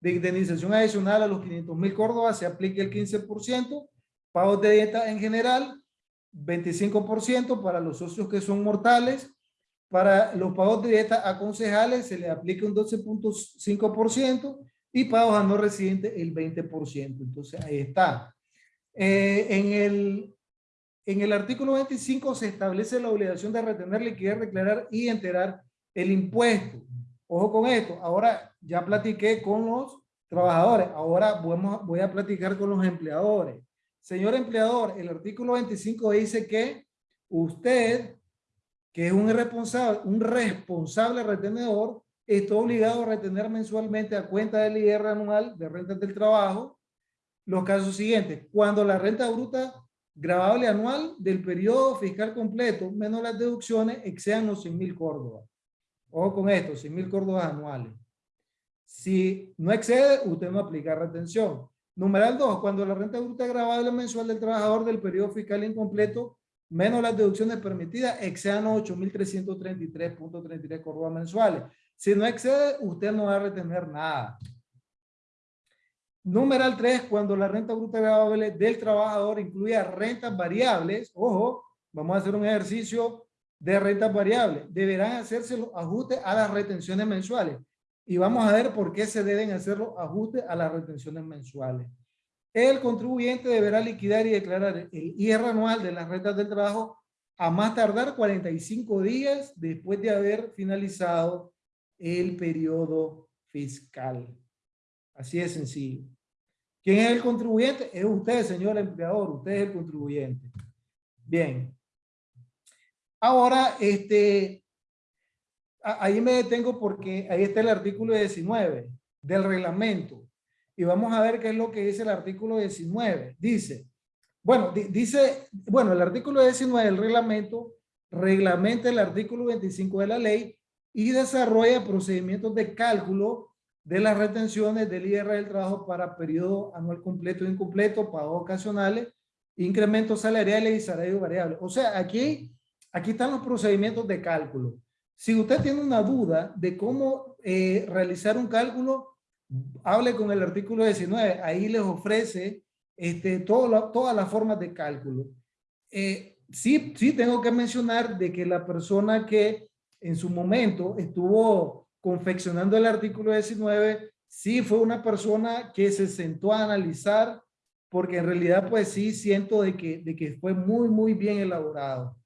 de indemnización adicional a los 500 mil córdobas se aplica el 15%, pagos de dieta en general, 25% para los socios que son mortales, para los pagos de dieta a concejales se le aplica un 12.5% y pagos a no residentes el 20%. Entonces ahí está. Eh, en, el, en el artículo 25 se establece la obligación de retener liquidez, declarar y enterar el impuesto. Ojo con esto. Ahora ya platiqué con los trabajadores. Ahora voy a platicar con los empleadores. Señor empleador, el artículo 25 dice que usted, que es un responsable, un responsable retenedor, está obligado a retener mensualmente a cuenta del IR anual de rentas del trabajo los casos siguientes. Cuando la renta bruta grabable anual del periodo fiscal completo menos las deducciones excedan los 100 mil córdobas. Ojo con esto, 100 mil córdobas anuales. Si no excede, usted no aplica retención. Numeral 2, cuando la renta bruta grabable mensual del trabajador del periodo fiscal incompleto menos las deducciones permitidas excedan los 8.333.33 córdobas mensuales. Si no excede, usted no va a retener nada. Numeral 3, cuando la renta bruta variable del trabajador incluya rentas variables, ojo, vamos a hacer un ejercicio de rentas variables, deberán hacerse los ajustes a las retenciones mensuales. Y vamos a ver por qué se deben hacer los ajustes a las retenciones mensuales. El contribuyente deberá liquidar y declarar el IR anual de las rentas del trabajo a más tardar 45 días después de haber finalizado el periodo fiscal. Así de sencillo. ¿Quién es el contribuyente? Es usted, señor empleador. Usted es el contribuyente. Bien. Ahora, este, ahí me detengo porque ahí está el artículo 19 del reglamento. Y vamos a ver qué es lo que dice el artículo 19. Dice, bueno, dice, bueno, el artículo 19 del reglamento reglamenta el artículo 25 de la ley y desarrolla procedimientos de cálculo de las retenciones del IR del trabajo para periodo anual completo e incompleto, pagos ocasionales, incrementos salariales y salarios variables. O sea, aquí, aquí están los procedimientos de cálculo. Si usted tiene una duda de cómo eh, realizar un cálculo, hable con el artículo 19. Ahí les ofrece este, todo todas las formas de cálculo. Eh, sí, sí tengo que mencionar de que la persona que en su momento estuvo confeccionando el artículo 19, sí fue una persona que se sentó a analizar, porque en realidad pues sí siento de que, de que fue muy, muy bien elaborado.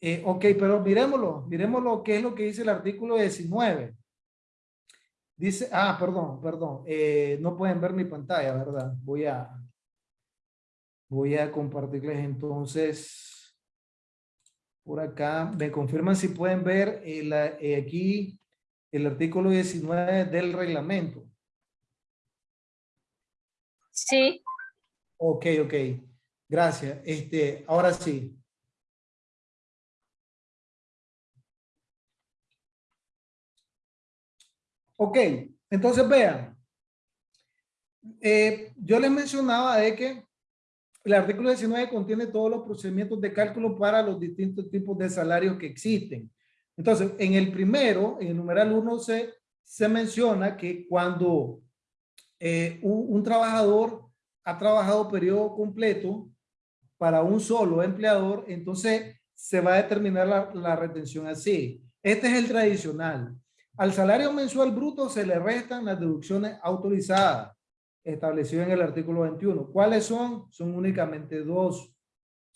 Eh, ok, pero miremoslo, miremoslo qué es lo que dice el artículo 19. Dice, ah, perdón, perdón, eh, no pueden ver mi pantalla, ¿verdad? Voy a, voy a compartirles entonces por acá. Me confirman si pueden ver el, eh, aquí el artículo 19 del reglamento. Sí. Ok, ok. Gracias. Este, ahora sí. Ok, entonces vean. Eh, yo les mencionaba de que el artículo 19 contiene todos los procedimientos de cálculo para los distintos tipos de salarios que existen. Entonces, en el primero, en el numeral 1, se, se menciona que cuando eh, un, trabajador ha trabajado periodo completo para un solo empleador, entonces se va a determinar la, la retención así. Este es el tradicional. Al salario mensual bruto se le restan las deducciones autorizadas establecido en el artículo 21. ¿Cuáles son? Son únicamente dos.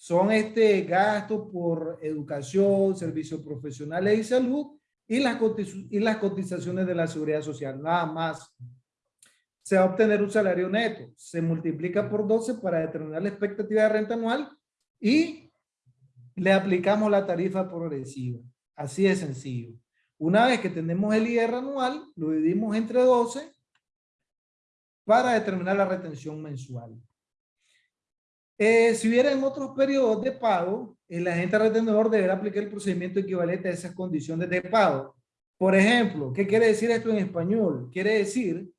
Son este gasto por educación, servicios profesionales y salud y las, y las cotizaciones de la seguridad social, nada más. Se va a obtener un salario neto, se multiplica por 12 para determinar la expectativa de renta anual y le aplicamos la tarifa progresiva. Así de sencillo. Una vez que tenemos el IR anual, lo dividimos entre 12 para determinar la retención mensual. Eh, si hubiera en otros periodos de pago, el agente retenedor deberá aplicar el procedimiento equivalente a esas condiciones de pago. Por ejemplo, ¿qué quiere decir esto en español? Quiere decir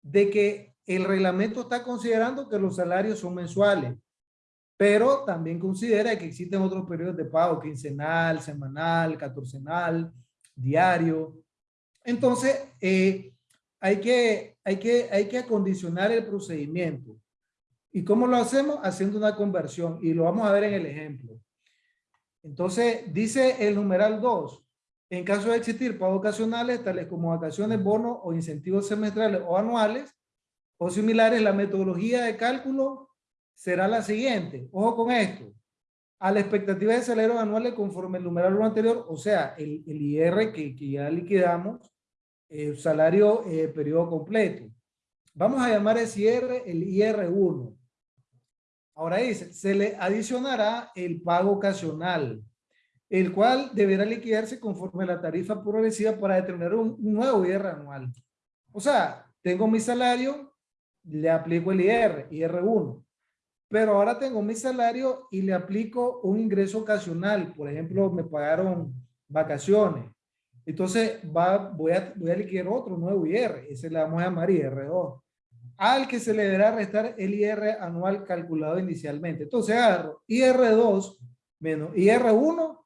de que el reglamento está considerando que los salarios son mensuales, pero también considera que existen otros periodos de pago, quincenal, semanal, catorcenal, diario. Entonces, eh, hay, que, hay, que, hay que acondicionar el procedimiento. ¿Y cómo lo hacemos? Haciendo una conversión y lo vamos a ver en el ejemplo. Entonces, dice el numeral 2, en caso de existir pagos ocasionales, tales como vacaciones, bonos o incentivos semestrales o anuales o similares, la metodología de cálculo será la siguiente. Ojo con esto. A la expectativa de salarios anuales conforme el numeral anterior, o sea, el, el IR que, que, ya liquidamos, el salario eh, periodo completo. Vamos a llamar ese IR el IR1. Ahora dice, se le adicionará el pago ocasional, el cual deberá liquidarse conforme a la tarifa progresiva para determinar un, nuevo IR anual. O sea, tengo mi salario, le aplico el IR, IR1. Pero ahora tengo mi salario y le aplico un ingreso ocasional. Por ejemplo, me pagaron vacaciones. Entonces va, voy, a, voy a liquidar otro nuevo IR. Ese le vamos a llamar IR2 al que se le deberá restar el IR anual calculado inicialmente. Entonces agarro IR2 menos IR1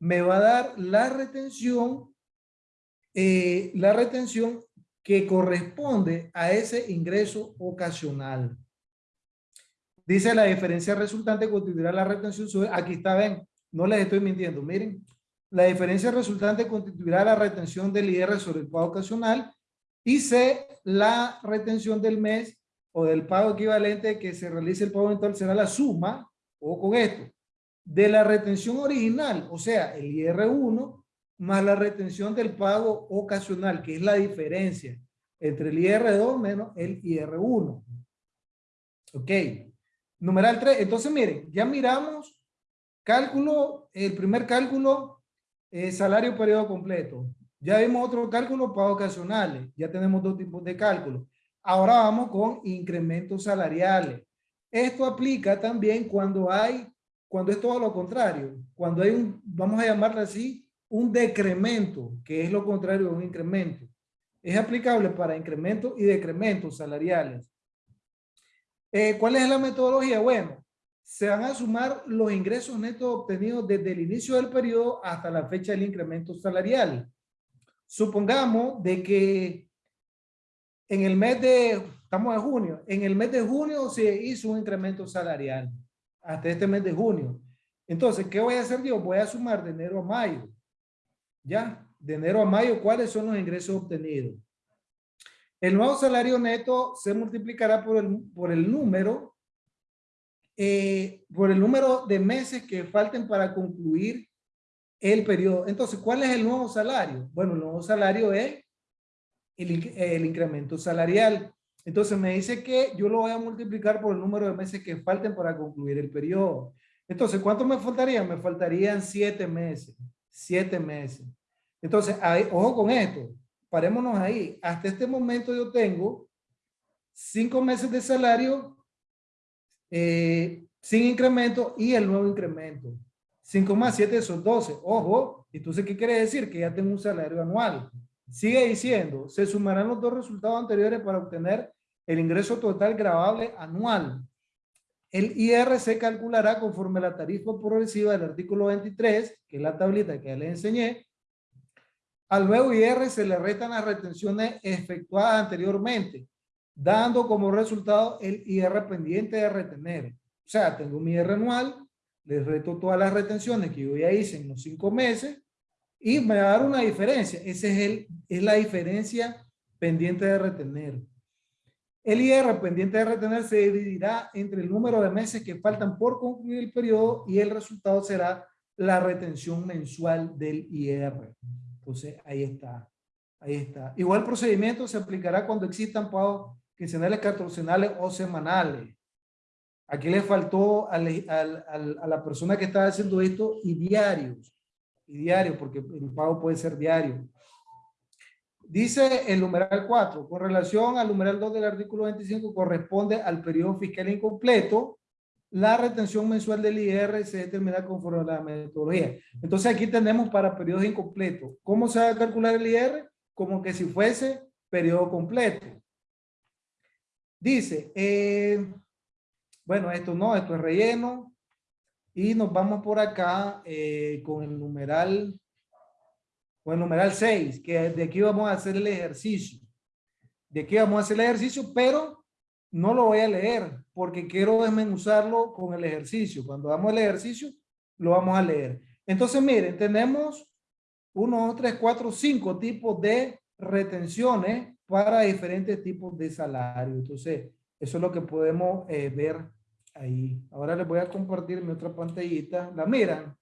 me va a dar la retención, eh, la retención que corresponde a ese ingreso ocasional. Dice la diferencia resultante constituirá la retención sobre, aquí está, ven, no les estoy mintiendo, miren, la diferencia resultante constituirá la retención del IR sobre el pago ocasional y C, la retención del mes o del pago equivalente que se realice el pago mensual será la suma, o con esto, de la retención original, o sea, el IR1, más la retención del pago ocasional, que es la diferencia entre el IR2 menos el IR1. Ok. Numeral 3. Entonces, miren, ya miramos cálculo, el primer cálculo, eh, salario periodo completo. Ya vimos otro cálculo para ocasionales. Ya tenemos dos tipos de cálculo. Ahora vamos con incrementos salariales. Esto aplica también cuando hay, cuando es todo lo contrario. Cuando hay un, vamos a llamarlo así, un decremento, que es lo contrario de un incremento. Es aplicable para incrementos y decrementos salariales. Eh, ¿Cuál es la metodología? Bueno, se van a sumar los ingresos netos obtenidos desde el inicio del periodo hasta la fecha del incremento salarial. Supongamos de que en el mes de, estamos en junio, en el mes de junio se hizo un incremento salarial hasta este mes de junio. Entonces, ¿qué voy a hacer yo? Voy a sumar de enero a mayo. ¿Ya? De enero a mayo, ¿cuáles son los ingresos obtenidos? El nuevo salario neto se multiplicará por el, por el número, eh, por el número de meses que falten para concluir el periodo. Entonces, ¿cuál es el nuevo salario? Bueno, el nuevo salario es el, incremento salarial. Entonces me dice que yo lo voy a multiplicar por el número de meses que falten para concluir el periodo. Entonces, ¿cuánto me faltaría? Me faltarían siete meses. Siete meses. Entonces, ojo con esto. Parémonos ahí. Hasta este momento yo tengo cinco meses de salario eh, sin incremento y el nuevo incremento. 5 más 7 son 12. Ojo, entonces, ¿qué quiere decir? Que ya tengo un salario anual. Sigue diciendo, se sumarán los dos resultados anteriores para obtener el ingreso total grabable anual. El IR se calculará conforme la tarifa progresiva del artículo 23, que es la tablita que ya les enseñé. Al nuevo IR se le restan las retenciones efectuadas anteriormente, dando como resultado el IR pendiente de retener. O sea, tengo mi IR anual, les reto todas las retenciones que yo ya hice en los cinco meses y me va a dar una diferencia. Esa es, es la diferencia pendiente de retener. El IR pendiente de retener se dividirá entre el número de meses que faltan por concluir el periodo y el resultado será la retención mensual del IR. Entonces, ahí está. Ahí está. Igual procedimiento se aplicará cuando existan pagos quincenales, catorcenales o semanales. Aquí le faltó a la persona que estaba haciendo esto y diarios. Y diarios, porque el pago puede ser diario. Dice el numeral 4, con relación al numeral 2 del artículo 25, corresponde al periodo fiscal incompleto. La retención mensual del IR se determina conforme a la metodología. Entonces aquí tenemos para periodos incompletos. ¿Cómo se va a calcular el IR? Como que si fuese periodo completo. Dice, eh, bueno, esto no, esto es relleno. Y nos vamos por acá eh, con el numeral o el numeral 6, que de aquí vamos a hacer el ejercicio. De aquí vamos a hacer el ejercicio, pero no lo voy a leer porque quiero desmenuzarlo con el ejercicio. Cuando damos el ejercicio, lo vamos a leer. Entonces, miren, tenemos uno, tres, cuatro, cinco tipos de retenciones para diferentes tipos de salario. Entonces, eso es lo que podemos eh, ver ahí. Ahora les voy a compartir mi otra pantallita. ¿La miran?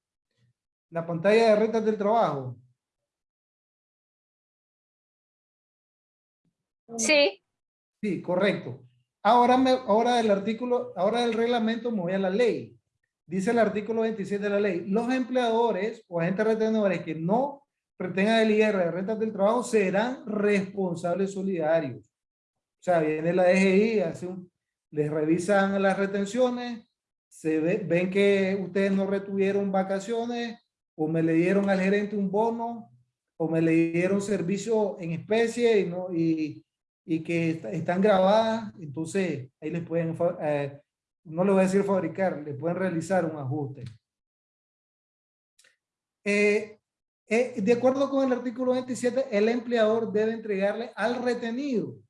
La pantalla de rentas del trabajo. Sí. Sí, correcto. Ahora, me, ahora del artículo, ahora del reglamento me voy a la ley. Dice el artículo 27 de la ley, los empleadores o agentes retenedores que no retengan el IR de rentas del trabajo serán responsables solidarios. O sea, viene la DGI, hace un, les revisan las retenciones, se ven que ustedes no retuvieron vacaciones o me le dieron al gerente un bono o me le dieron servicio en especie y, no, y, y que están grabadas, entonces ahí les pueden, eh, no le voy a decir fabricar, le pueden realizar un ajuste. Eh, eh, de acuerdo con el artículo 27, el empleador debe entregarle al retenido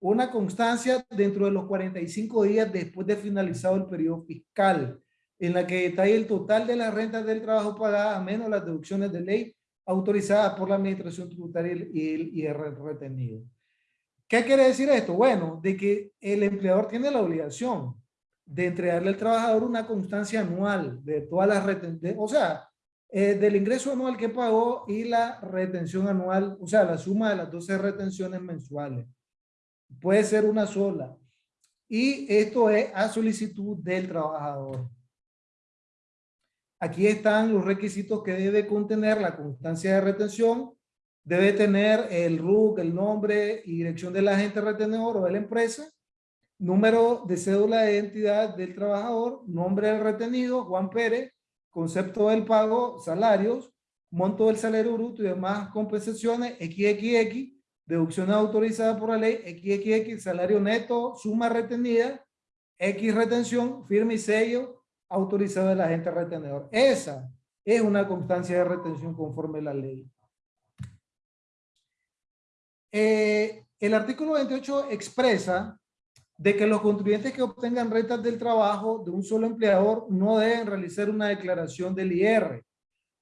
una constancia dentro de los 45 días después de finalizado el periodo fiscal, en la que detalle el total de las rentas del trabajo pagadas, menos las deducciones de ley autorizadas por la administración tributaria y el, el retenido. ¿Qué quiere decir esto? Bueno, de que el empleador tiene la obligación de entregarle al trabajador una constancia anual de todas las retenciones, o sea, eh, del ingreso anual que pagó y la retención anual, o sea, la suma de las 12 retenciones mensuales. Puede ser una sola. Y esto es a solicitud del trabajador. Aquí están los requisitos que debe contener la constancia de retención. Debe tener el RUC, el nombre y dirección del agente retenedor o de la empresa, número de cédula de identidad del trabajador, nombre del retenido, Juan Pérez, concepto del pago, salarios, monto del salario bruto y demás compensaciones, XXX, deducciones autorizadas por la ley, XXX, salario neto, suma retenida, X retención, firme y sello autorizado del agente retenedor. Esa es una constancia de retención conforme a la ley. Eh, el artículo 28 expresa de que los contribuyentes que obtengan rentas del trabajo de un solo empleador no deben realizar una declaración del IR,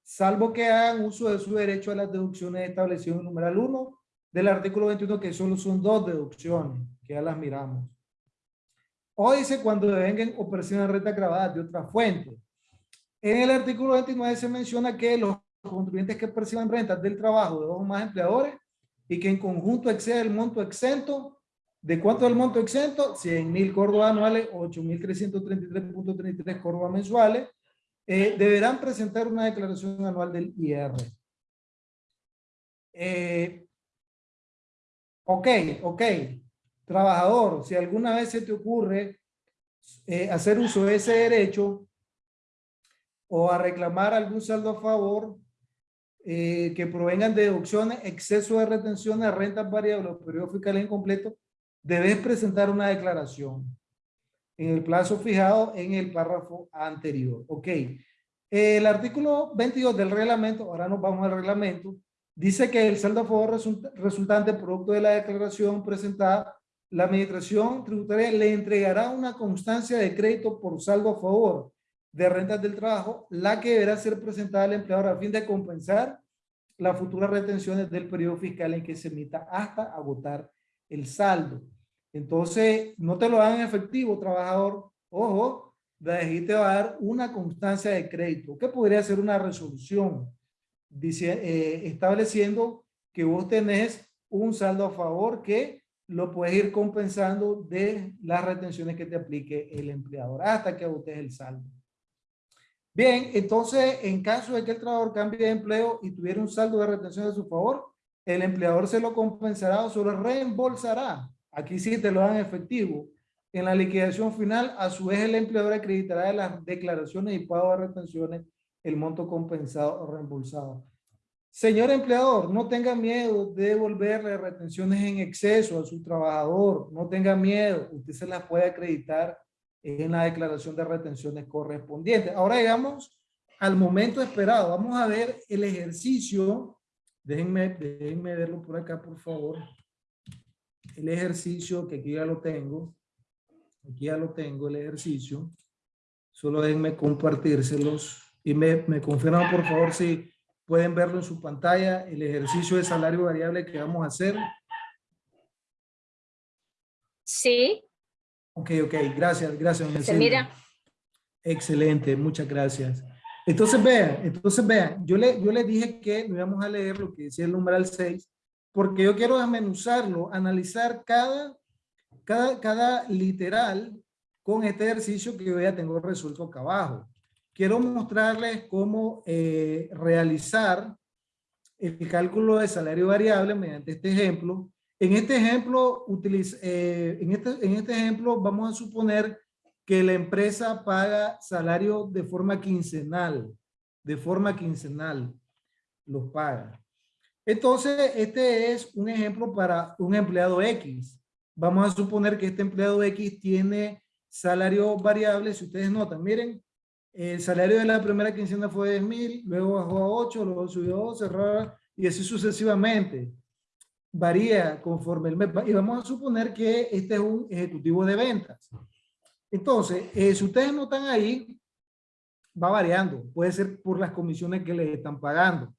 salvo que hagan uso de su derecho a las deducciones establecidas en el numeral 1 del artículo 21, que solo son dos deducciones, que ya las miramos. O dice cuando devengan o perciban renta grabada de otra fuente. En el artículo 29 se menciona que los contribuyentes que perciban rentas del trabajo de dos o más empleadores y que en conjunto exceda el monto exento. ¿De cuánto es el monto exento? 100 mil córdobas anuales, 8.333.33 córdobas mensuales. Eh, deberán presentar una declaración anual del IR. Eh, ok, ok. Trabajador, si alguna vez se te ocurre eh, hacer uso de ese derecho o a reclamar algún saldo a favor, eh, que provengan de deducciones, exceso de retenciones, rentas variables o periodo fiscal incompleto, debes presentar una declaración en el plazo fijado en el párrafo anterior. Ok. El artículo 22 del reglamento, ahora nos vamos al reglamento, dice que el saldo a favor resultante producto de la declaración presentada, la administración tributaria le entregará una constancia de crédito por saldo a favor de rentas del trabajo, la que deberá ser presentada al empleador a fin de compensar las futuras retenciones del periodo fiscal en que se emita hasta agotar el saldo. Entonces, no te lo dan en efectivo, trabajador. Ojo, de te va a dar una constancia de crédito, que podría ser una resolución dice, eh, estableciendo que vos tenés un saldo a favor que lo puedes ir compensando de las retenciones que te aplique el empleador hasta que agotes el saldo. Bien, entonces, en caso de que el trabajador cambie de empleo y tuviera un saldo de retención a su favor, el empleador se lo compensará o se lo reembolsará. Aquí sí te lo dan efectivo. En la liquidación final, a su vez el empleador acreditará de las declaraciones y pago de retenciones el monto compensado o reembolsado. Señor empleador, no tenga miedo de devolverle retenciones en exceso a su trabajador. No tenga miedo. Usted se las puede acreditar en la declaración de retenciones correspondiente. Ahora llegamos al momento esperado. Vamos a ver el ejercicio. Déjenme, déjenme verlo por acá, por favor. El ejercicio que aquí ya lo tengo. Aquí ya lo tengo, el ejercicio. Solo déjenme compartírselos. Y me, me confirman, por favor, si pueden verlo en su pantalla, el ejercicio de salario variable que vamos a hacer. Sí. Ok, ok, gracias, gracias. Se mira. Excelente, muchas gracias. Entonces vean, entonces vean, yo le, yo le dije que íbamos a leer lo que decía el numeral 6, porque yo quiero desmenuzarlo, analizar cada, cada, cada literal con este ejercicio que yo ya tengo resuelto acá abajo. Quiero mostrarles cómo eh, realizar el cálculo de salario variable mediante este ejemplo en este ejemplo, eh, en, este, en este ejemplo vamos a suponer que la empresa paga salario de forma quincenal, de forma quincenal los paga. Entonces, este es un ejemplo para un empleado X. Vamos a suponer que este empleado X tiene salario variable, si ustedes notan, miren, el salario de la primera quincena fue de mil, luego bajó a 8, luego subió a 12, y así sucesivamente varía conforme el mes. Y vamos a suponer que este es un ejecutivo de ventas. Entonces, eh, si ustedes no están ahí, va variando. Puede ser por las comisiones que le están pagando.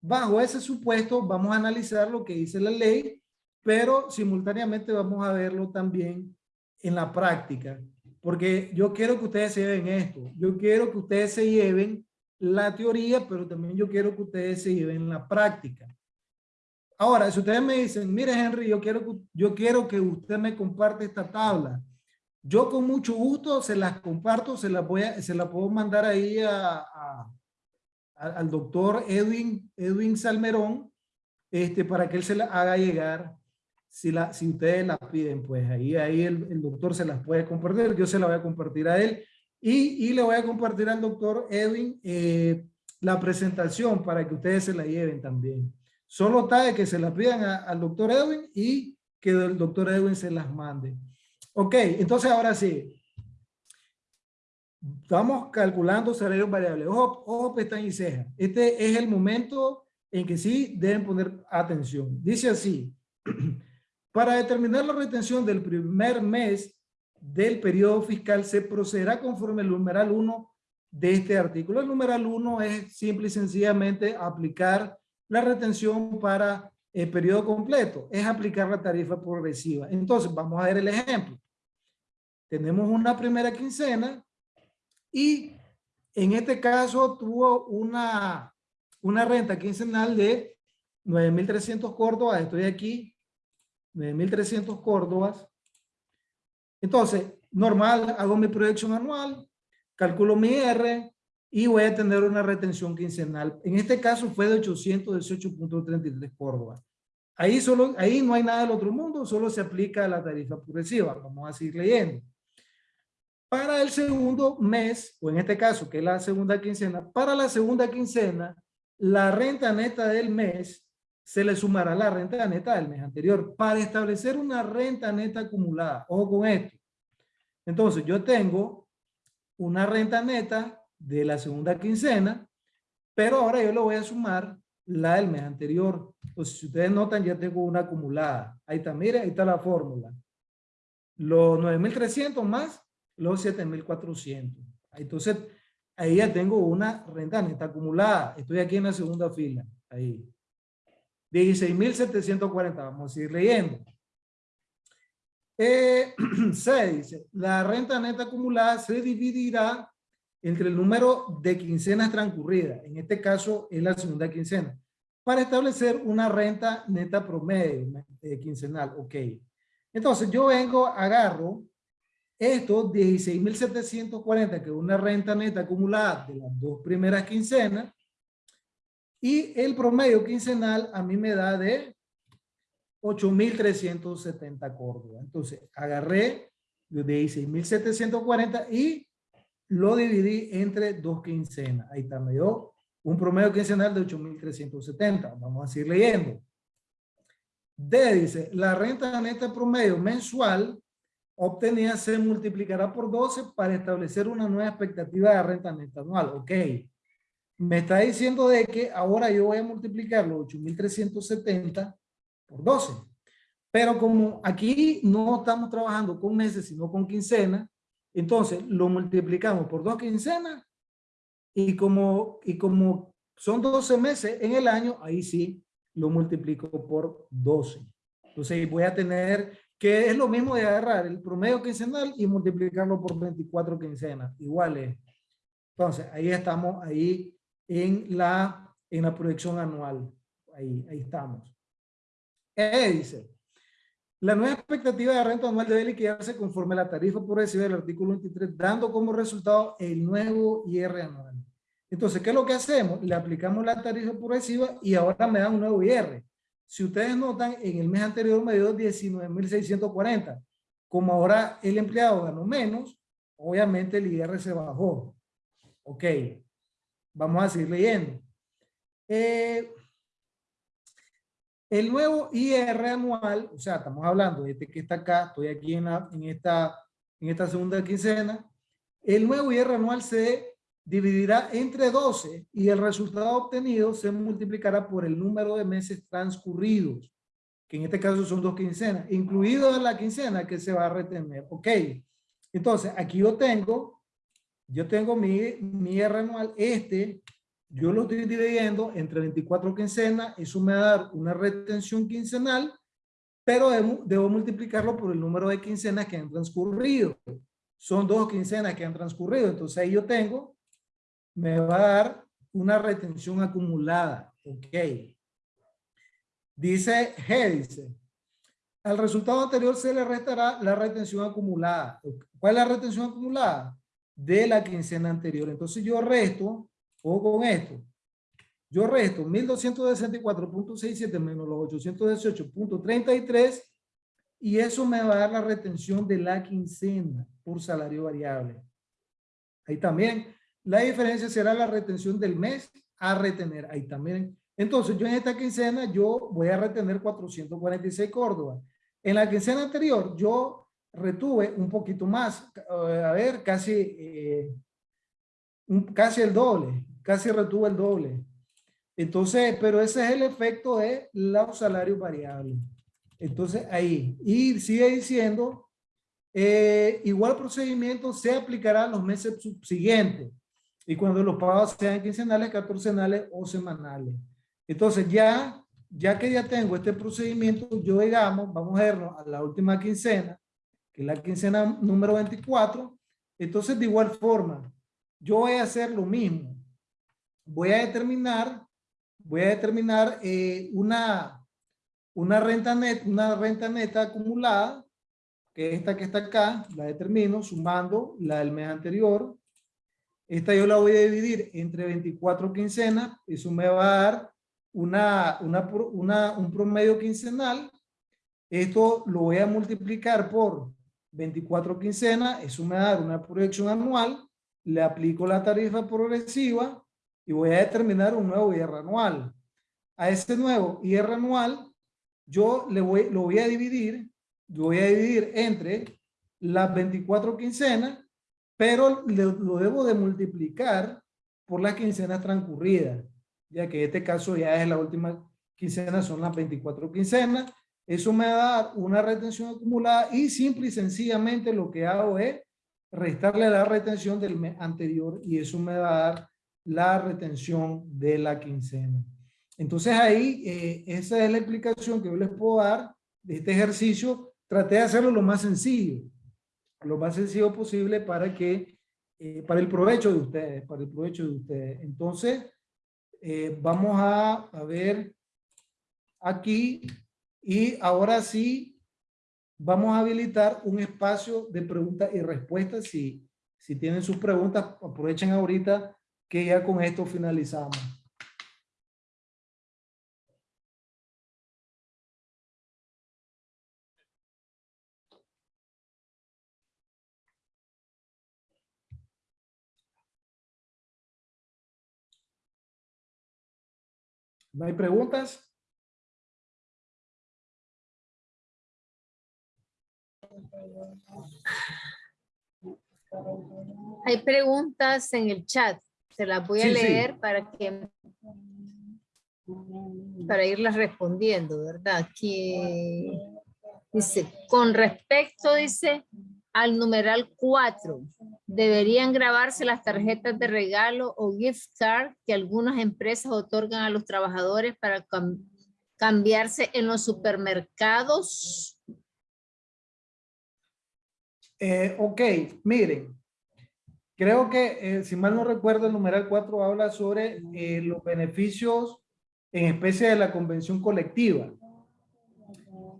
Bajo ese supuesto, vamos a analizar lo que dice la ley, pero simultáneamente vamos a verlo también en la práctica. Porque yo quiero que ustedes se lleven esto. Yo quiero que ustedes se lleven la teoría, pero también yo quiero que ustedes se lleven la práctica. Ahora, si ustedes me dicen, mire Henry, yo quiero, yo quiero que usted me comparte esta tabla. Yo con mucho gusto se las comparto, se las, voy a, se la puedo mandar ahí a, al doctor Edwin, Edwin Salmerón, este, para que él se la haga llegar. Si, la, si ustedes la piden, pues ahí, ahí el, el doctor se las puede compartir. Yo se la voy a compartir a él. Y, y le voy a compartir al doctor Edwin eh, la presentación para que ustedes se la lleven también. Solo está de que se las pidan al doctor Edwin y que el doctor Edwin se las mande. Ok, entonces ahora sí. Estamos calculando salarios variables. Ojo, ojo, pestaña y ceja. Este es el momento en que sí deben poner atención. Dice así. Para determinar la retención del primer mes del periodo fiscal se procederá conforme el numeral 1 de este artículo. El numeral 1 es simple y sencillamente aplicar la retención para el periodo completo es aplicar la tarifa progresiva. Entonces, vamos a ver el ejemplo. Tenemos una primera quincena y en este caso tuvo una, una renta quincenal de 9.300 córdobas. Estoy aquí, 9.300 córdobas. Entonces, normal, hago mi proyección anual, calculo mi R, y voy a tener una retención quincenal. En este caso fue de 818.33 Córdoba. Ahí, solo, ahí no hay nada del otro mundo, solo se aplica la tarifa progresiva. Vamos a seguir leyendo. Para el segundo mes, o en este caso, que es la segunda quincena, para la segunda quincena, la renta neta del mes se le sumará la renta neta del mes anterior para establecer una renta neta acumulada. Ojo con esto. Entonces, yo tengo una renta neta de la segunda quincena, pero ahora yo le voy a sumar la del mes anterior. Pues si ustedes notan, ya tengo una acumulada. Ahí está, mire, ahí está la fórmula. Los 9.300 más los 7.400. Entonces, ahí ya tengo una renta neta acumulada. Estoy aquí en la segunda fila. Ahí. 16.740. Vamos a ir leyendo. Eh, se dice, la renta neta acumulada se dividirá entre el número de quincenas transcurridas, en este caso es la segunda quincena, para establecer una renta neta promedio eh, quincenal. Ok. Entonces yo vengo, agarro estos 16.740, que es una renta neta acumulada de las dos primeras quincenas, Y el promedio quincenal a mí me da de 8.370 Córdoba. Entonces, agarré de 16.740 y lo dividí entre dos quincenas. Ahí está, me dio un promedio quincenal de 8.370. Vamos a seguir leyendo. D dice, la renta neta promedio mensual obtenida se multiplicará por 12 para establecer una nueva expectativa de renta neta anual. Ok. Me está diciendo de que ahora yo voy a multiplicar los 8.370 por 12. Pero como aquí no estamos trabajando con meses, sino con quincenas, entonces lo multiplicamos por dos quincenas y como, y como son 12 meses en el año, ahí sí lo multiplico por 12. Entonces voy a tener que es lo mismo de agarrar el promedio quincenal y multiplicarlo por 24 quincenas, iguales. Entonces ahí estamos, ahí en la, en la proyección anual. Ahí, ahí estamos. E dice, la nueva expectativa de renta anual debe liquidarse conforme a la tarifa progresiva del artículo 23, dando como resultado el nuevo IR anual. Entonces, ¿qué es lo que hacemos? Le aplicamos la tarifa progresiva y ahora me da un nuevo IR. Si ustedes notan, en el mes anterior me dio 19.640. Como ahora el empleado ganó menos, obviamente el IR se bajó. Ok, vamos a seguir leyendo. Eh, el nuevo IR anual, o sea, estamos hablando de este que está acá, estoy aquí en, en, esta, en esta segunda quincena, el nuevo IR anual se dividirá entre 12 y el resultado obtenido se multiplicará por el número de meses transcurridos, que en este caso son dos quincenas, incluido la quincena que se va a retener. Ok, entonces aquí yo tengo, yo tengo mi, mi R anual, este, yo lo estoy dividiendo entre 24 quincenas, eso me va a dar una retención quincenal, pero debo, debo multiplicarlo por el número de quincenas que han transcurrido. Son dos quincenas que han transcurrido, entonces ahí yo tengo me va a dar una retención acumulada. Ok. Dice G, dice, al resultado anterior se le restará la retención acumulada. ¿Cuál es la retención acumulada? De la quincena anterior. Entonces yo resto, o con esto, yo resto 1264.67 menos los 818.33 y eso me va a dar la retención de la quincena por salario variable. Ahí también la diferencia será la retención del mes a retener. Ahí también. Entonces, yo en esta quincena, yo voy a retener 446 Córdoba. En la quincena anterior, yo retuve un poquito más. Eh, a ver, casi, eh, casi el doble. Casi retuve el doble. Entonces, pero ese es el efecto de los salarios variables. Entonces, ahí. Y sigue diciendo, eh, igual procedimiento se aplicará los meses subsiguientes y cuando los pagos sean quincenales, catorcenales o semanales. Entonces ya, ya que ya tengo este procedimiento, yo digamos, vamos a vernos a la última quincena, que es la quincena número 24, entonces de igual forma, yo voy a hacer lo mismo. Voy a determinar, voy a determinar eh, una, una, renta net, una renta neta acumulada, que es esta que está acá, la determino sumando la del mes anterior, esta yo la voy a dividir entre 24 quincenas. Eso me va a dar una, una, un promedio quincenal. Esto lo voy a multiplicar por 24 quincenas. Eso me va a dar una proyección anual. Le aplico la tarifa progresiva y voy a determinar un nuevo IR anual. A ese nuevo IR anual, yo le voy, lo voy a dividir, lo voy a dividir entre las 24 quincenas pero lo, debo de multiplicar por las quincenas transcurridas, ya que en este caso ya es la última quincena, son las 24 quincenas. Eso me va a dar una retención acumulada y simple y sencillamente lo que hago es restarle la retención del mes anterior y eso me va a dar la retención de la quincena. Entonces ahí, eh, esa es la explicación que yo les puedo dar de este ejercicio. Traté de hacerlo lo más sencillo lo más sencillo posible para que, eh, para el provecho de ustedes, para el provecho de ustedes. Entonces, eh, vamos a, a, ver aquí y ahora sí, vamos a habilitar un espacio de preguntas y respuestas. Si, si tienen sus preguntas, aprovechen ahorita que ya con esto finalizamos. ¿No hay preguntas? Hay preguntas en el chat. Se las voy a Sí, sí. leer para que para irlas respondiendo, ¿verdad? Que dice, con respecto, dice, al numeral 4, deberían grabarse las tarjetas de regalo o gift card que algunas empresas otorgan a los trabajadores para cam- cambiarse en los supermercados. Eh, ok, miren. Creo que, eh, si mal no recuerdo, el numeral 4 habla sobre eh, los beneficios en especie de la convención colectiva.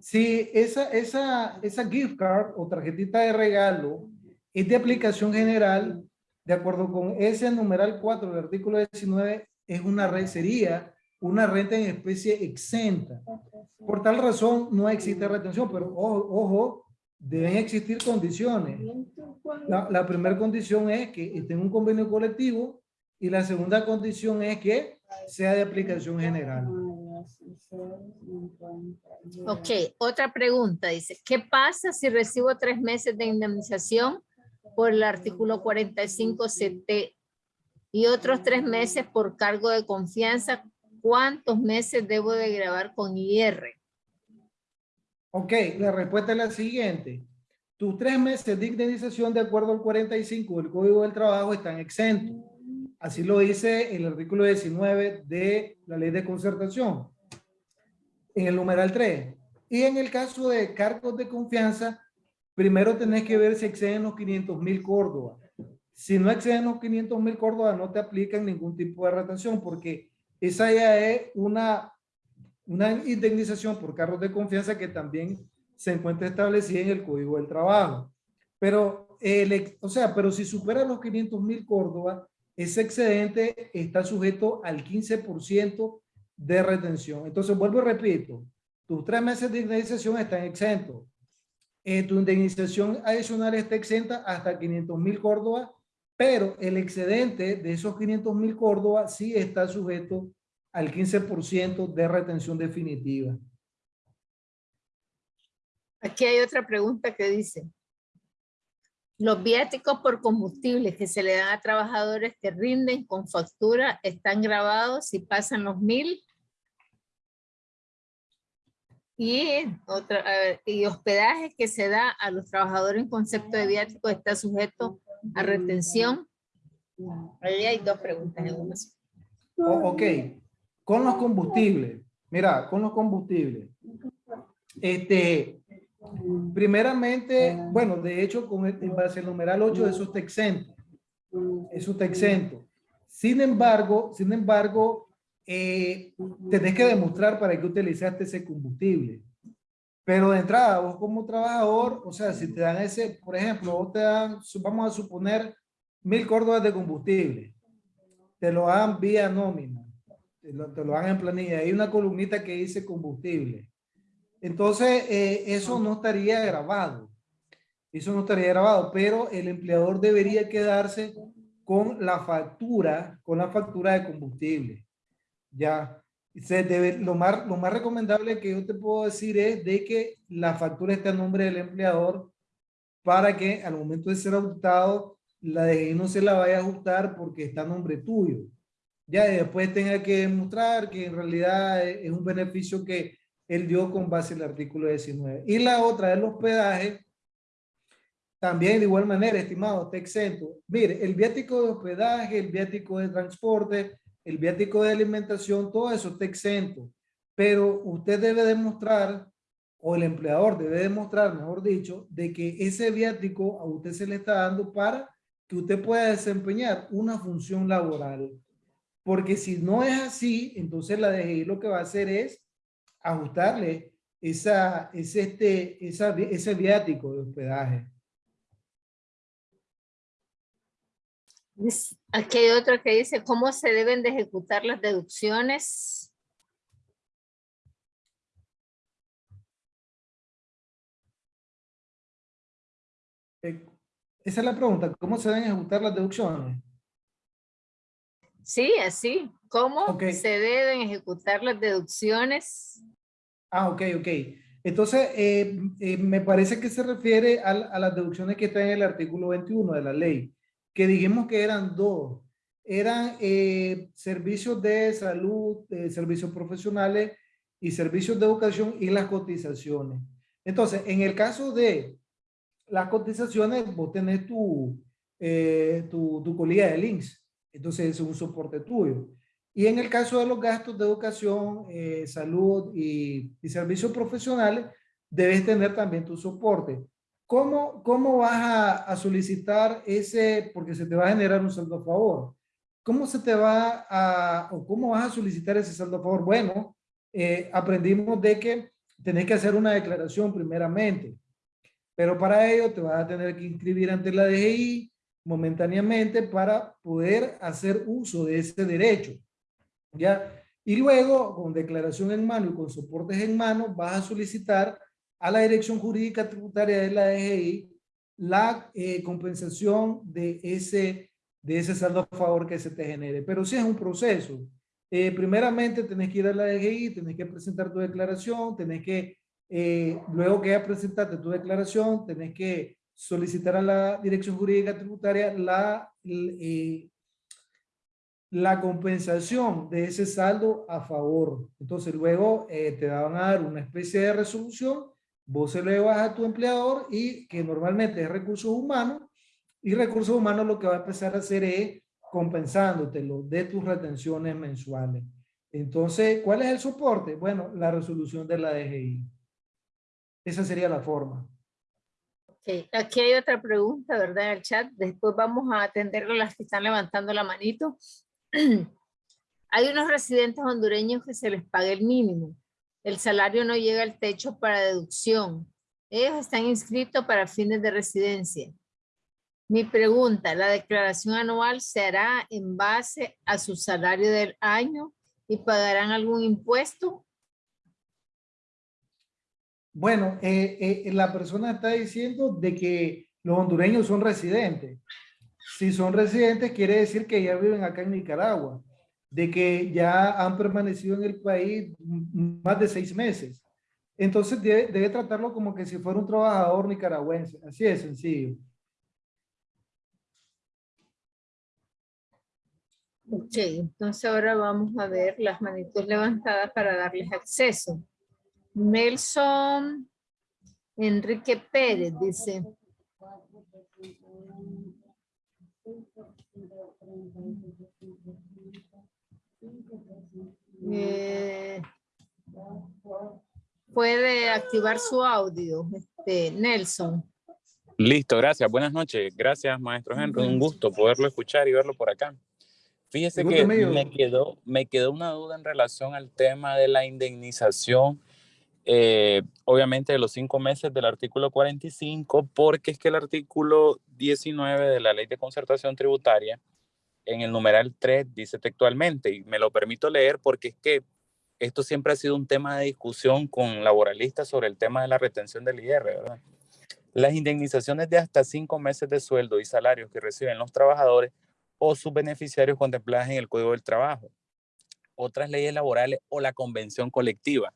Si esa, esa, esa gift card o tarjetita de regalo es de aplicación general, de acuerdo con ese numeral 4 del artículo 19, es una red, sería una renta en especie exenta. Por tal razón, no existe retención, pero ojo, ojo, deben existir condiciones. La, la primera condición es que esté en un convenio colectivo y la segunda condición es que sea de aplicación general. Ok, otra pregunta dice, ¿qué pasa si recibo tres meses de indemnización por el artículo 45 CT y otros tres meses por cargo de confianza? ¿Cuántos meses debo de grabar con IR? Ok, la respuesta es la siguiente. Tus tres meses de indemnización de acuerdo al 45 del Código del Trabajo están exentos. Así lo dice el artículo 19 de la Ley de Concertación. En el numeral 3. Y en el caso de cargos de confianza, primero tenés que ver si exceden los 500 mil Córdoba. Si no exceden los 500 mil Córdoba, no te aplican ningún tipo de retención porque esa ya es una, una indemnización por cargos de confianza que también se encuentra establecida en el Código del Trabajo. Pero, el, o sea, pero si supera los 500 mil Córdoba, ese excedente está sujeto al 15% de retención. Entonces, vuelvo y repito, tus tres meses de indemnización están exentos. Eh, tu indemnización adicional está exenta hasta 500 mil Córdoba, pero el excedente de esos 500 mil Córdoba sí está sujeto al 15% de retención definitiva. Aquí hay otra pregunta que dice, los viáticos por combustible que se le dan a trabajadores que rinden con factura están grabados y pasan los mil. Y, otra, y hospedaje que se da a los trabajadores en concepto de viático está sujeto a retención. Ahí hay dos preguntas en una. Ok, con los combustibles. Mira, con los combustibles. Este, primeramente, bueno, de hecho, con el, base al numeral 8, eso está exento. Eso está exento. Sin embargo, sin embargo, eh, tenés que demostrar para qué utilizaste ese combustible. Pero de entrada, vos como trabajador, o sea, si te dan ese, por ejemplo, vos te dan, vamos a suponer, mil córdobas de combustible. Te lo dan vía nómina. Te lo, te lo dan en planilla. Hay una columnita que dice combustible. Entonces, eh, eso no estaría grabado. Eso no estaría grabado, pero el empleador debería quedarse con la factura, con la factura de combustible. Ya, se debe, lo, más, lo más recomendable que yo te puedo decir es de que la factura esté a nombre del empleador para que al momento de ser auditado, la DGI no se la vaya a ajustar porque está a nombre tuyo. Ya después tenga que demostrar que en realidad es un beneficio que él dio con base al artículo 19. Y la otra, el hospedaje, también de igual manera, estimado, está exento. Mire, el viático de hospedaje, el viático de transporte, el viático de alimentación, todo eso está exento. Pero usted debe demostrar, o el empleador debe demostrar, mejor dicho, de que ese viático a usted se le está dando para que usted pueda desempeñar una función laboral. Porque si no es así, entonces la DGI lo que va a hacer es ajustarle esa, ese, este, esa, ese viático de hospedaje. Dice- Aquí hay otro que dice, ¿cómo se deben de ejecutar las deducciones? Eh, Esa es la pregunta, ¿cómo se deben ejecutar las deducciones? Sí, así. ¿Cómo se deben ejecutar las deducciones? Ah, ok, ok. Entonces, eh, eh, me parece que se refiere a, las deducciones que están en el artículo 21 de la ley, que dijimos que eran dos. Eran eh, servicios de salud, servicios profesionales y servicios de educación y las cotizaciones. Entonces, en el caso de las cotizaciones, vos tenés tu, tu, tu colilla de links. Entonces, es un soporte tuyo. Y en el caso de los gastos de educación, eh, salud y, servicios profesionales, debes tener también tu soporte. ¿Cómo, cómo vas a, solicitar ese, porque se te va a generar un saldo a favor? ¿Cómo se te va a, o cómo vas a solicitar ese saldo a favor? Bueno, eh, aprendimos de que tenés que hacer una declaración primeramente, pero para ello te vas a tener que inscribir ante la DGI momentáneamente para poder hacer uso de ese derecho. ¿ya? Y luego, con declaración en mano y con soportes en mano, vas a solicitar a la Dirección Jurídica Tributaria de la DGI la eh, compensación de ese, de ese saldo a favor que se te genere. Pero sí es un proceso. Eh, primeramente, tenés que ir a la DGI, tenés que presentar tu declaración, tenés que, eh, luego que ya presentaste tu declaración, tenés que solicitar a la Dirección Jurídica Tributaria la, la compensación de ese saldo a favor. Entonces luego eh, te van a dar una especie de resolución, vos se lo vas a tu empleador y que normalmente es recursos humanos y recursos humanos lo que va a empezar a hacer es compensándotelo de tus retenciones mensuales. Entonces, ¿cuál es el soporte? Bueno, la resolución de la DGI. Esa sería la forma. Okay. Aquí hay otra pregunta, ¿verdad? En el chat. Después vamos a atender a las que están levantando la manito. Hay unos residentes hondureños que se les paga el mínimo. El salario no llega al techo para deducción. Ellos están inscritos para fines de residencia. Mi pregunta, ¿la declaración anual se hará en base a su salario del año y pagarán algún impuesto? Bueno, eh, eh, la persona está diciendo de que los hondureños son residentes si son residentes, quiere decir que ya viven acá en Nicaragua, de que ya han permanecido en el país más de seis meses. Entonces debe, tratarlo como que si fuera un trabajador nicaragüense. Así es sencillo. Ok, entonces ahora vamos a ver las manitos levantadas para darles acceso. Nelson Enrique Pérez dice, eh, puede activar su audio, este, Nelson. Listo, gracias. Buenas noches. Gracias, maestro Henry. Un gusto poderlo escuchar y verlo por acá. Fíjese que me quedó, me quedó una duda en relación al tema de la indemnización eh, obviamente de los cinco meses del artículo 45, porque es que el artículo 19 de la ley de concertación tributaria, en el numeral 3, dice textualmente, y me lo permito leer porque es que esto siempre ha sido un tema de discusión con laboralistas sobre el tema de la retención del IR, ¿verdad? Las indemnizaciones de hasta cinco meses de sueldo y salarios que reciben los trabajadores o sus beneficiarios contempladas en el Código del Trabajo, otras leyes laborales o la convención colectiva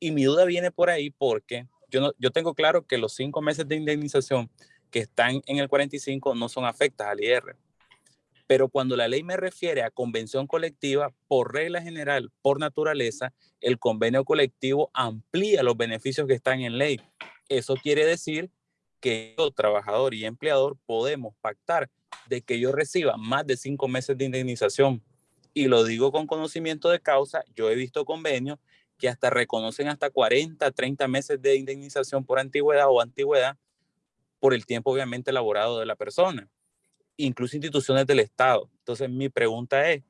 y mi duda viene por ahí porque yo, no, yo tengo claro que los cinco meses de indemnización que están en el 45 no son afectas al IR. Pero cuando la ley me refiere a convención colectiva, por regla general, por naturaleza, el convenio colectivo amplía los beneficios que están en ley. Eso quiere decir que yo, trabajador y empleador, podemos pactar de que yo reciba más de cinco meses de indemnización. Y lo digo con conocimiento de causa, yo he visto convenios que hasta reconocen hasta 40, 30 meses de indemnización por antigüedad o antigüedad por el tiempo obviamente elaborado de la persona, incluso instituciones del Estado. Entonces mi pregunta es,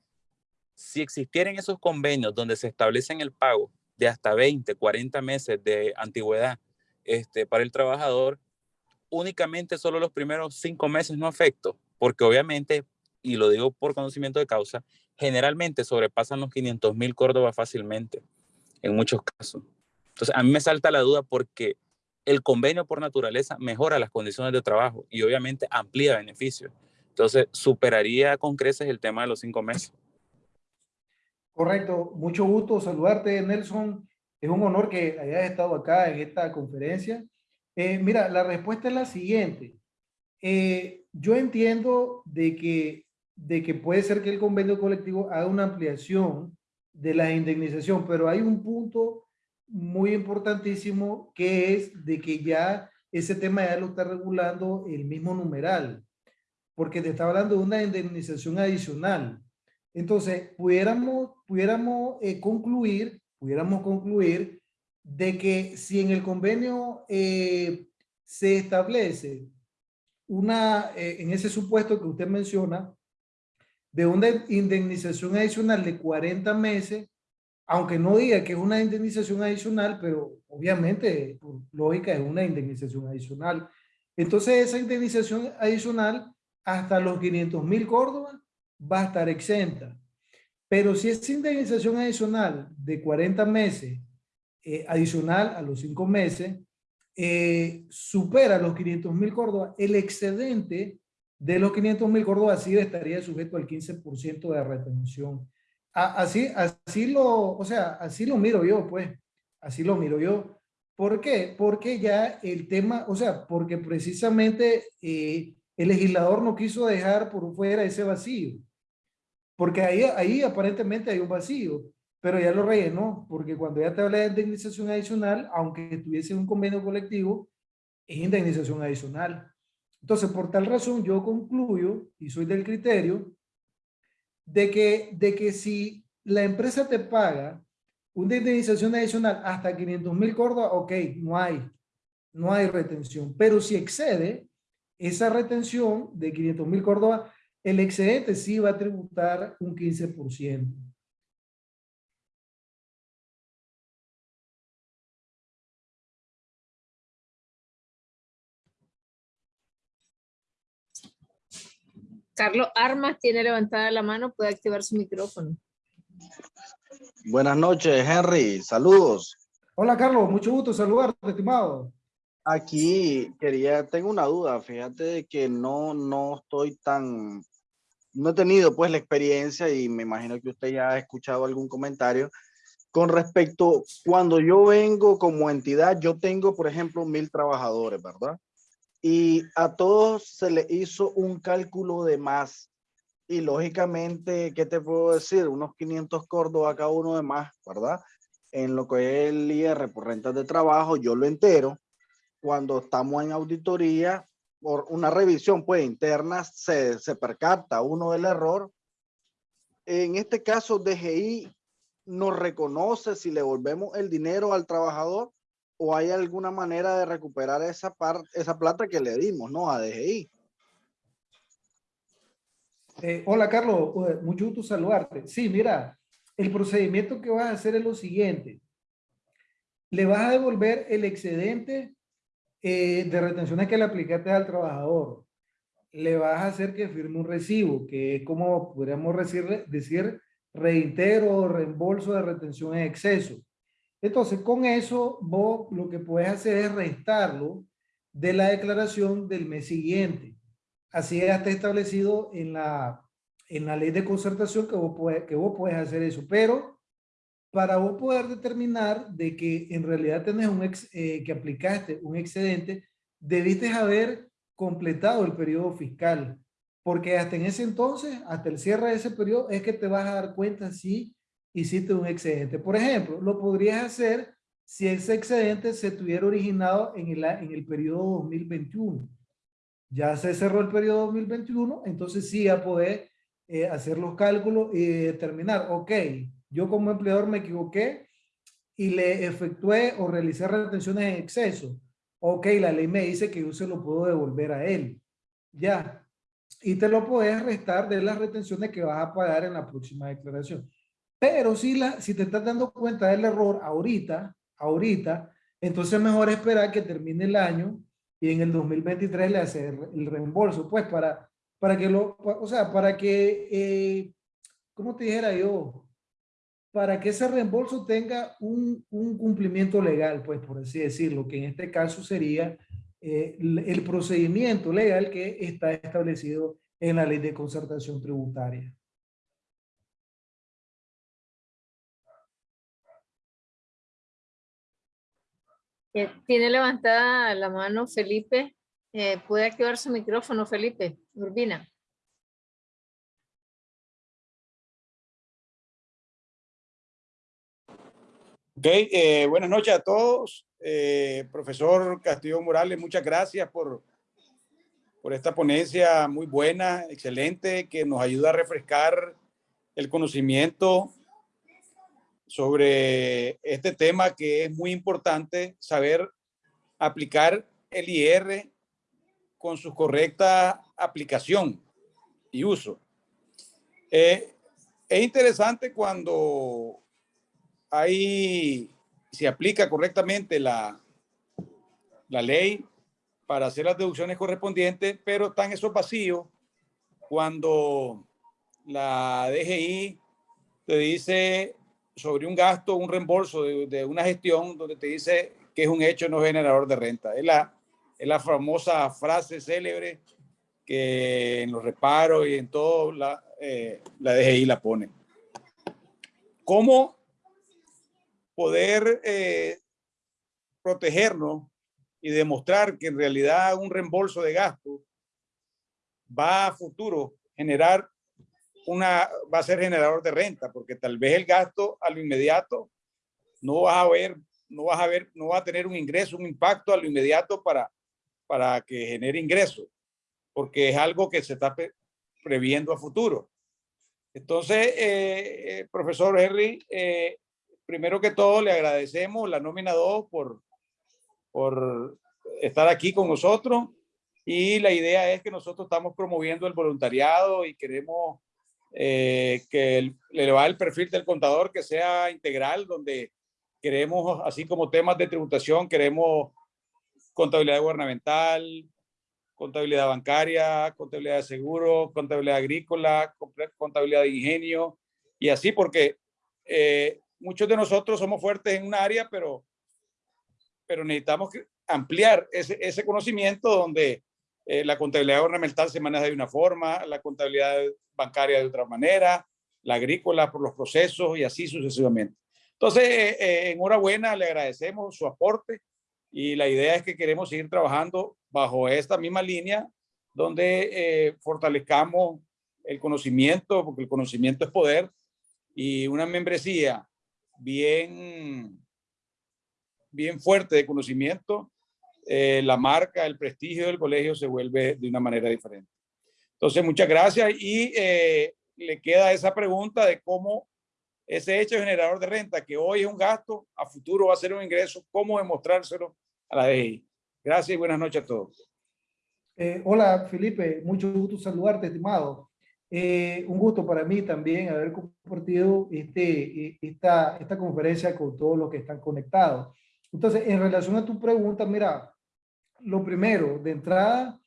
si existieran esos convenios donde se establecen el pago de hasta 20, 40 meses de antigüedad este, para el trabajador, únicamente solo los primeros cinco meses no afecto, porque obviamente, y lo digo por conocimiento de causa, generalmente sobrepasan los 500 mil Córdoba fácilmente en muchos casos. Entonces, a mí me salta la duda porque el convenio por naturaleza mejora las condiciones de trabajo y obviamente amplía beneficios. Entonces, superaría con creces el tema de los cinco meses. Correcto, mucho gusto saludarte, Nelson. Es un honor que hayas estado acá en esta conferencia. Eh, mira, la respuesta es la siguiente. Eh, yo entiendo de que, de que puede ser que el convenio colectivo haga una ampliación de la indemnización, pero hay un punto muy importantísimo que es de que ya ese tema ya lo está regulando el mismo numeral, porque te está hablando de una indemnización adicional. Entonces, pudiéramos, pudiéramos eh, concluir, pudiéramos concluir de que si en el convenio eh, se establece una, eh, en ese supuesto que usted menciona, de una indemnización adicional de 40 meses, aunque no diga que es una indemnización adicional, pero obviamente, por lógica, es una indemnización adicional. Entonces, esa indemnización adicional hasta los 500 mil Córdoba va a estar exenta. Pero si esa indemnización adicional de 40 meses, eh, adicional a los 5 meses, eh, supera los 500 mil Córdoba, el excedente de los 500 mil Córdoba sí estaría sujeto al 15% de retención. Así, así lo, o sea, así lo miro yo, pues, así lo miro yo. ¿Por qué? Porque ya el tema, o sea, porque precisamente eh, el legislador no quiso dejar por fuera ese vacío. Porque ahí, ahí aparentemente hay un vacío, pero ya lo rellenó, porque cuando ya te habla de indemnización adicional, aunque tuviese un convenio colectivo, es indemnización adicional. Entonces, por tal razón, yo concluyo, y soy del criterio, de que, de que si la empresa te paga una indemnización adicional hasta 500 mil Córdoba, ok, no hay, no hay retención. Pero si excede esa retención de 500 mil Córdoba, el excedente sí va a tributar un 15%. Carlos Armas tiene levantada la mano, puede activar su micrófono. Buenas noches, Henry. Saludos. Hola, Carlos. Mucho gusto saludarte, estimado. Aquí quería, tengo una duda. Fíjate de que no, no estoy tan, no he tenido pues la experiencia y me imagino que usted ya ha escuchado algún comentario con respecto, cuando yo vengo como entidad, yo tengo, por ejemplo, mil trabajadores, ¿verdad? Y a todos se le hizo un cálculo de más. Y lógicamente, ¿qué te puedo decir? Unos 500 Córdoba cada uno de más, ¿verdad? En lo que es el IR por rentas de trabajo, yo lo entero. Cuando estamos en auditoría, por una revisión pues interna, se, se percata uno del error. En este caso, DGI nos reconoce si le volvemos el dinero al trabajador o hay alguna manera de recuperar esa, parte, esa plata que le dimos, ¿no? A DGI. Eh, hola, Carlos. Mucho gusto saludarte. Sí, mira, el procedimiento que vas a hacer es lo siguiente. Le vas a devolver el excedente eh, de retenciones que le aplicaste al trabajador. Le vas a hacer que firme un recibo, que es como podríamos decir, decir reintero o reembolso de retención en exceso entonces, con eso, vos lo que puedes hacer es restarlo de la declaración del mes siguiente. Así está establecido en la, en la ley de concertación que vos, puedes, que vos puedes hacer eso. Pero para vos poder determinar de que en realidad tenés un ex, eh, que aplicaste un excedente, debiste haber completado el periodo fiscal. Porque hasta en ese entonces, hasta el cierre de ese periodo, es que te vas a dar cuenta si hiciste un excedente. Por ejemplo, lo podrías hacer si ese excedente se tuviera originado en el, en el periodo 2021. Ya se cerró el periodo 2021, entonces sí a poder eh, hacer los cálculos y determinar, ok, yo como empleador me equivoqué y le efectué o realicé retenciones en exceso. Ok, la ley me dice que yo se lo puedo devolver a él. Ya. Y te lo puedes restar de las retenciones que vas a pagar en la próxima declaración. Pero si, la, si te estás dando cuenta del error ahorita, ahorita, entonces mejor esperar que termine el año y en el 2023 le hacer el reembolso, pues para, para que lo, o sea, para que, eh, ¿cómo te dijera yo? Para que ese reembolso tenga un, un, cumplimiento legal, pues por así decirlo, que en este caso sería eh, el procedimiento legal que está establecido en la ley de concertación tributaria. Eh, tiene levantada la mano Felipe. Eh, ¿Puede activar su micrófono, Felipe? Urbina. Ok, eh, buenas noches a todos. Profesor Castillo Morales, muchas gracias por, por esta ponencia muy buena, excelente, que nos ayuda a refrescar el conocimiento sobre este tema que es muy importante saber aplicar el IR con su correcta aplicación y uso. Eh, es interesante cuando ahí se aplica correctamente la, la ley para hacer las deducciones correspondientes, pero están esos vacíos cuando la DGI te dice sobre un gasto, un reembolso de, de, una gestión donde te dice que es un hecho no generador de renta. Es la, es la famosa frase célebre que en los reparos y en todo la, eh, la DGI la pone. ¿Cómo poder eh, protegernos y demostrar que en realidad un reembolso de gasto va a futuro generar una, va a ser generador de renta, porque tal vez el gasto a lo inmediato no vas a ver, no vas a ver, no va a tener un ingreso, un impacto a lo inmediato para, para que genere ingresos, porque es algo que se está previendo a futuro. Entonces, eh, eh, profesor Henry, eh, primero que todo le agradecemos la nómina 2 por, por estar aquí con nosotros y la idea es que nosotros estamos promoviendo el voluntariado y queremos eh, que le va el perfil del contador que sea integral, donde queremos, así como temas de tributación, queremos contabilidad gubernamental, contabilidad bancaria, contabilidad de seguro, contabilidad agrícola, contabilidad de ingenio y así porque eh, muchos de nosotros somos fuertes en un área, pero, pero necesitamos ampliar ese, ese conocimiento donde eh, la contabilidad gubernamental se maneja de una forma, la contabilidad bancaria de otra manera, la agrícola por los procesos y así sucesivamente. Entonces, eh, eh, enhorabuena, le agradecemos su aporte y la idea es que queremos seguir trabajando bajo esta misma línea donde fortalezcamos el conocimiento, porque el conocimiento es poder, y una membresía bien, bien fuerte de conocimiento, eh, la marca, el prestigio del colegio se vuelve de una manera diferente. Entonces, muchas gracias y eh, le queda esa pregunta de cómo ese hecho generador de renta, que hoy es un gasto, a futuro va a ser un ingreso, cómo demostrárselo a la DGI. Gracias y buenas noches a todos. Eh, hola, Felipe. Mucho gusto saludarte, estimado. Eh, un gusto para mí también haber compartido este, eh, esta, esta conferencia con todos los que están conectados. Entonces, en relación a tu pregunta, mira, lo primero, de entrada,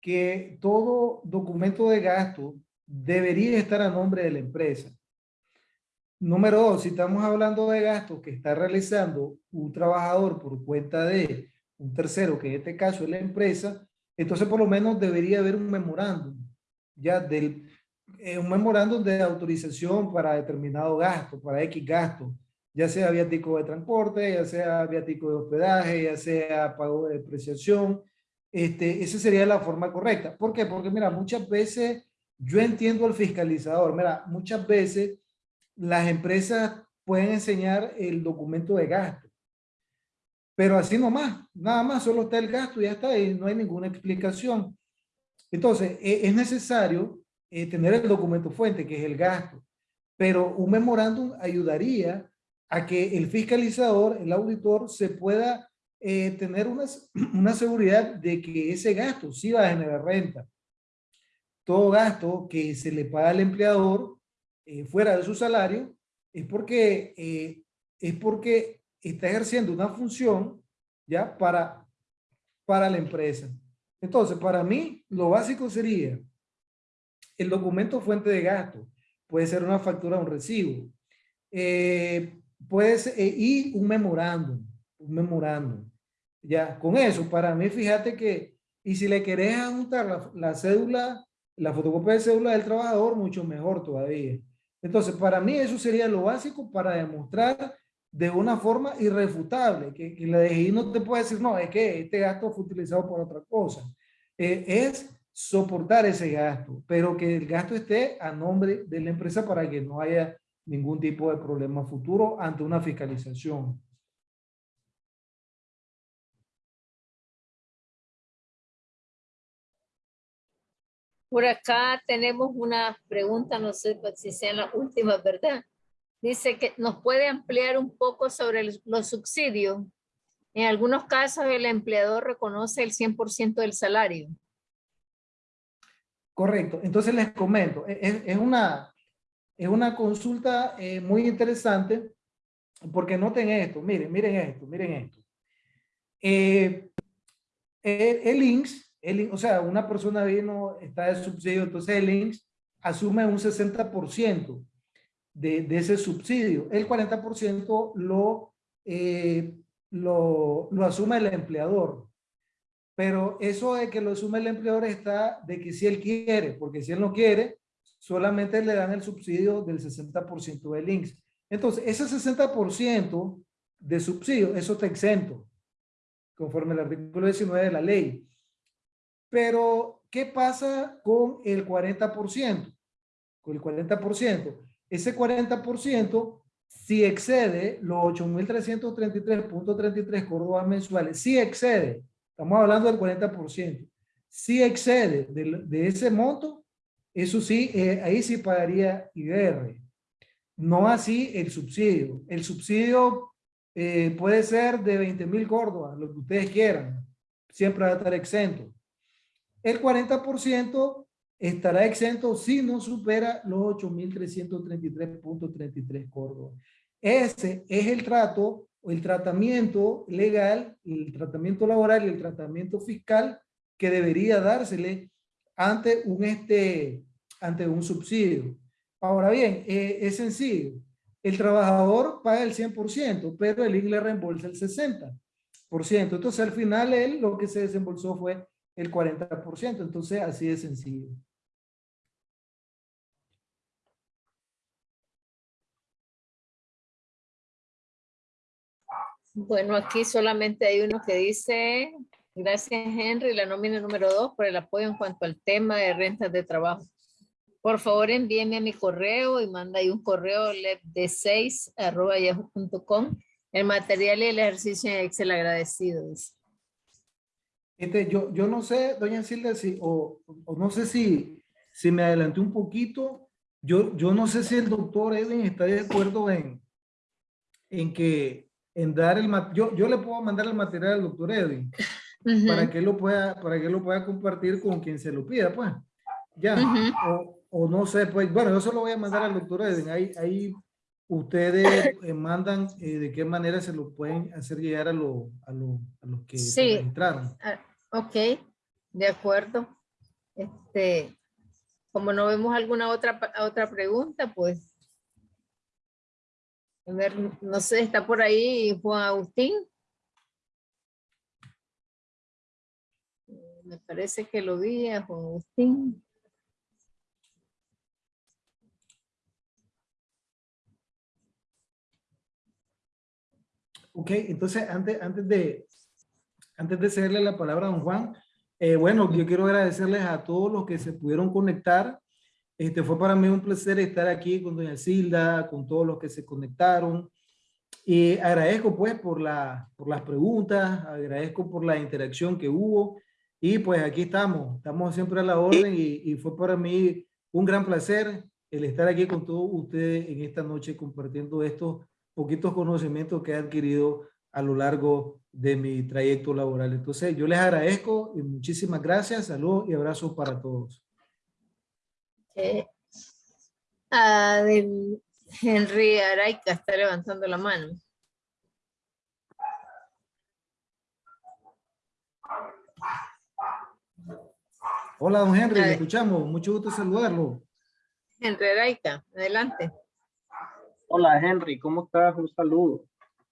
que todo documento de gasto debería estar a nombre de la empresa. Número dos, si estamos hablando de gastos que está realizando un trabajador por cuenta de un tercero, que en este caso es la empresa, entonces por lo menos debería haber un memorándum ya del, eh, un memorándum de autorización para determinado gasto, para X gasto, ya sea viático de transporte, ya sea viático de hospedaje, ya sea pago de depreciación, este, esa sería la forma correcta. ¿Por qué? Porque mira, muchas veces yo entiendo al fiscalizador, mira, muchas veces las empresas pueden enseñar el documento de gasto, pero así nomás, nada más, solo está el gasto y ya está, y no hay ninguna explicación. Entonces, e, es necesario eh, tener el documento fuente, que es el gasto. Pero un memorándum ayudaría a que el fiscalizador, el auditor, se pueda eh, tener una, una seguridad de que ese gasto sí va a generar renta. Todo gasto que se le paga al empleador eh, fuera de su salario es porque, es porque está ejerciendo una función ya para, para la empresa. Entonces, para mí, lo básico sería el documento fuente de gasto puede ser una factura o un recibo. Eh, puede ser, eh, un memorándum, un memorándum. Ya, con eso, para mí, fíjate que, y si le querés anotar la, cédula, la fotocopia de cédula del trabajador, mucho mejor todavía. Entonces, para mí eso sería lo básico para demostrar de una forma irrefutable, que, que la DGI no te puede decir, no, es que este gasto fue utilizado por otra cosa. Eh, es soportar ese gasto, pero que el gasto esté a nombre de la empresa para que no haya ningún tipo de problema futuro ante una fiscalización. Por acá tenemos una pregunta, no sé si sean las últimas, ¿verdad? Dice que nos puede ampliar un poco sobre los subsidios. En algunos casos el empleador reconoce el 100% del salario. Correcto. Entonces les comento, e-, es, es una, es una consulta eh, muy interesante porque noten esto, miren, miren esto, miren esto. Eh, el, el el, o sea, una persona vino, está de subsidio, entonces el INSS asume un 60% de, de, ese subsidio. El 40% lo, eh, lo, lo asume el empleador. Pero eso de que lo asume el empleador está de que si él quiere, porque si él no quiere, solamente le dan el subsidio del 60% del INSS. Entonces, ese 60% de subsidio, eso está exento, conforme al artículo 19 de la ley. Pero, ¿qué pasa con el 40%? Con el 40%. Ese 40%, si excede los 8.333.33 córdobas mensuales, si excede, estamos hablando del 40%, si excede de, de ese monto, eso sí, eh, ahí sí pagaría IDR. No así el subsidio. El subsidio eh, puede ser de 20 mil córdobas, lo que ustedes quieran. Siempre va a estar exento. El 40% estará exento si no supera los 8.333.33 córdobas. Ese es el trato, el tratamiento legal, el tratamiento laboral y el tratamiento fiscal que debería dársele ante un, este, ante un subsidio. Ahora bien, eh, es sencillo. El trabajador paga el 100%, pero el ING le reembolsa el 60%. Entonces, al final, él lo que se desembolsó fue el 40%. Entonces, así de sencillo. Bueno, aquí solamente hay uno que dice Gracias, Henry. La nómina número dos por el apoyo en cuanto al tema de rentas de trabajo. Por favor, envíeme a mi correo y manda ahí un correo de 6 arroba yahoo.com. El material y el ejercicio en Excel agradecidos. Este, yo, yo no sé, doña Silvia, si, o, o, no sé si, si me adelanté un poquito. Yo, yo no sé si el doctor Edwin está de acuerdo en, en que en dar el yo, yo le puedo mandar el material al doctor Edwin para que lo pueda para que lo pueda compartir con quien se lo pida pues. Ya. O, o, no sé pues bueno yo se lo voy a mandar al doctor Edwin. Ahí ahí ustedes eh, mandan eh, de qué manera se lo pueden hacer llegar a, lo, a, lo, a los que sí. entraron ah, ok. De acuerdo. Este como no vemos alguna otra otra pregunta pues. A ver, no sé, está por ahí Juan Agustín. Me parece que lo vi a Juan Agustín. Ok, entonces antes, antes, de, antes de cederle la palabra a don Juan, eh, bueno, yo quiero agradecerles a todos los que se pudieron conectar. Este, fue para mí un placer estar aquí con doña Silda, con todos los que se conectaron. Y agradezco pues por, la, por las preguntas, agradezco por la interacción que hubo. Y pues aquí estamos, estamos siempre a la orden y, y fue para mí un gran placer el estar aquí con todos ustedes en esta noche compartiendo estos poquitos conocimientos que he adquirido a lo largo de mi trayecto laboral. Entonces, yo les agradezco y muchísimas gracias. Saludos y abrazos para todos. Eh, ah, Henry Araica está levantando la mano. Hola, don Henry, le escuchamos. Mucho gusto saludarlo. Henry Araica, adelante. Hola, Henry, ¿cómo estás? Un saludo.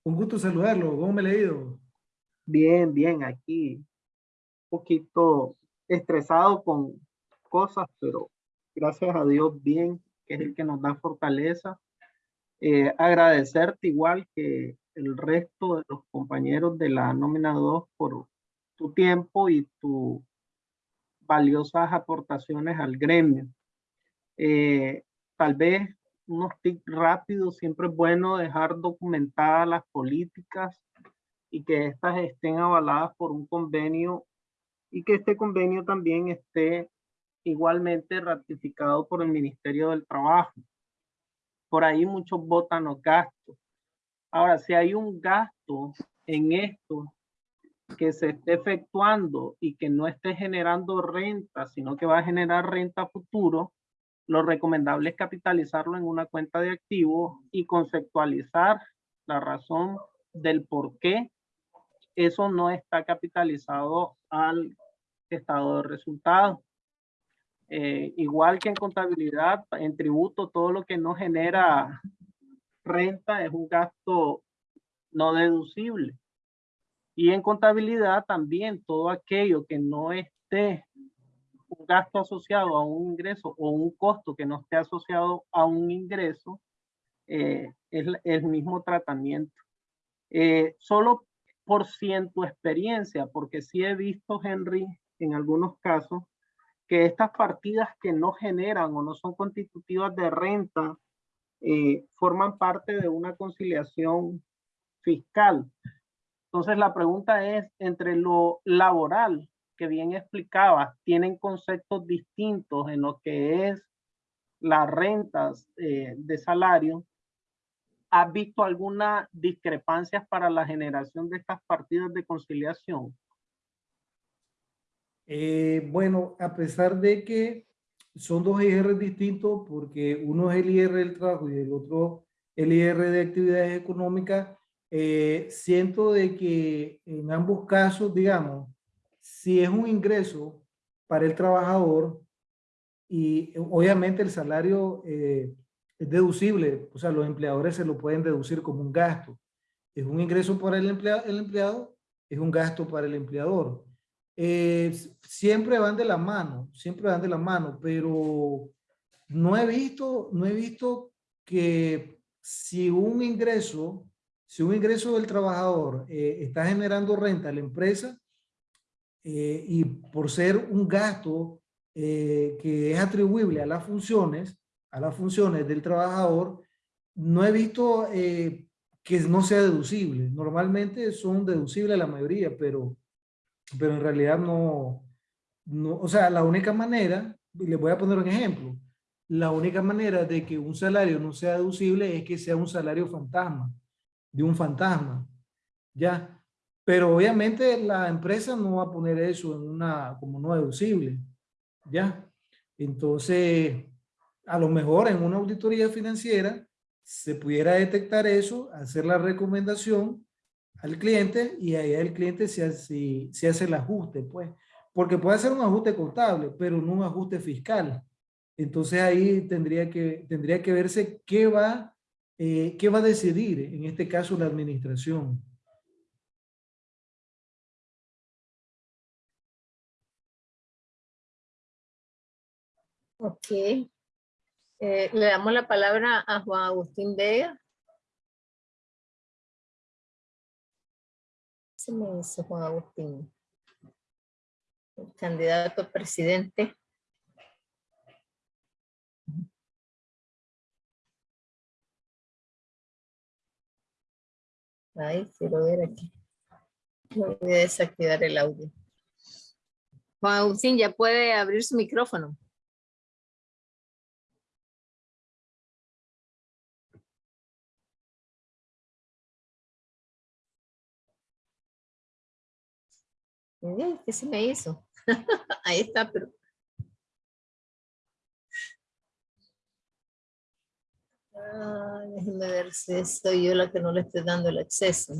Un gusto saludarlo. ¿Cómo me he ido? Bien, bien, aquí. Un poquito estresado con cosas, pero gracias a Dios bien, que es el que nos da fortaleza. Eh, agradecerte igual que el resto de los compañeros de la nómina 2 por tu tiempo y tus valiosas aportaciones al gremio. Eh, tal vez unos tips rápidos, siempre es bueno dejar documentadas las políticas y que éstas estén avaladas por un convenio y que este convenio también esté igualmente ratificado por el Ministerio del Trabajo. Por ahí muchos votan los gastos. Ahora, si hay un gasto en esto que se esté efectuando y que no esté generando renta, sino que va a generar renta futuro, lo recomendable es capitalizarlo en una cuenta de activos y conceptualizar la razón del por qué eso no está capitalizado al estado de resultados. Eh, igual que en contabilidad, en tributo, todo lo que no genera renta es un gasto no deducible. Y en contabilidad también todo aquello que no esté un gasto asociado a un ingreso o un costo que no esté asociado a un ingreso eh, es el mismo tratamiento. Eh, solo por ciento experiencia, porque sí he visto, Henry, en algunos casos, que estas partidas que no generan o no son constitutivas de renta eh, forman parte de una conciliación fiscal. Entonces la pregunta es, entre lo laboral, que bien explicaba, tienen conceptos distintos en lo que es las rentas eh, de salario, ¿has visto alguna discrepancias para la generación de estas partidas de conciliación? Eh, bueno, a pesar de que son dos IR distintos, porque uno es el IR del trabajo y el otro el IR de actividades económicas, eh, siento de que en ambos casos, digamos, si es un ingreso para el trabajador y obviamente el salario eh, es deducible, o sea, los empleadores se lo pueden deducir como un gasto. Es un ingreso para el empleado, el empleado es un gasto para el empleador. Eh, siempre van de la mano, siempre van de la mano, pero no he visto, no he visto que si un ingreso, si un ingreso del trabajador eh, está generando renta a la empresa eh, y por ser un gasto que es atribuible a las funciones, a las funciones del trabajador, no he visto que no sea deducible. Normalmente son deducibles la mayoría, pero pero en realidad no, no, o sea, la única manera, les voy a poner un ejemplo, la única manera de que un salario no sea deducible es que sea un salario fantasma, de un fantasma, ¿ya? Pero obviamente la empresa no va a poner eso en una, como no deducible, ¿ya? Entonces, a lo mejor en una auditoría financiera se pudiera detectar eso, hacer la recomendación al cliente y ahí el cliente se hace, se hace el ajuste, pues. Porque puede ser un ajuste contable, pero no un ajuste fiscal. Entonces ahí tendría que, tendría que verse qué va, eh, qué va a decidir, en este caso la administración. Ok. Eh, le damos la palabra a Juan Agustín Vega. me hizo Juan Agustín? El candidato a presidente. Ahí, quiero ver aquí. Voy a desactivar el audio. Juan Agustín, ya puede abrir su micrófono. ¿Qué se me hizo? Ahí está, pero... Ah, déjenme ver si soy yo la que no le estoy dando el acceso.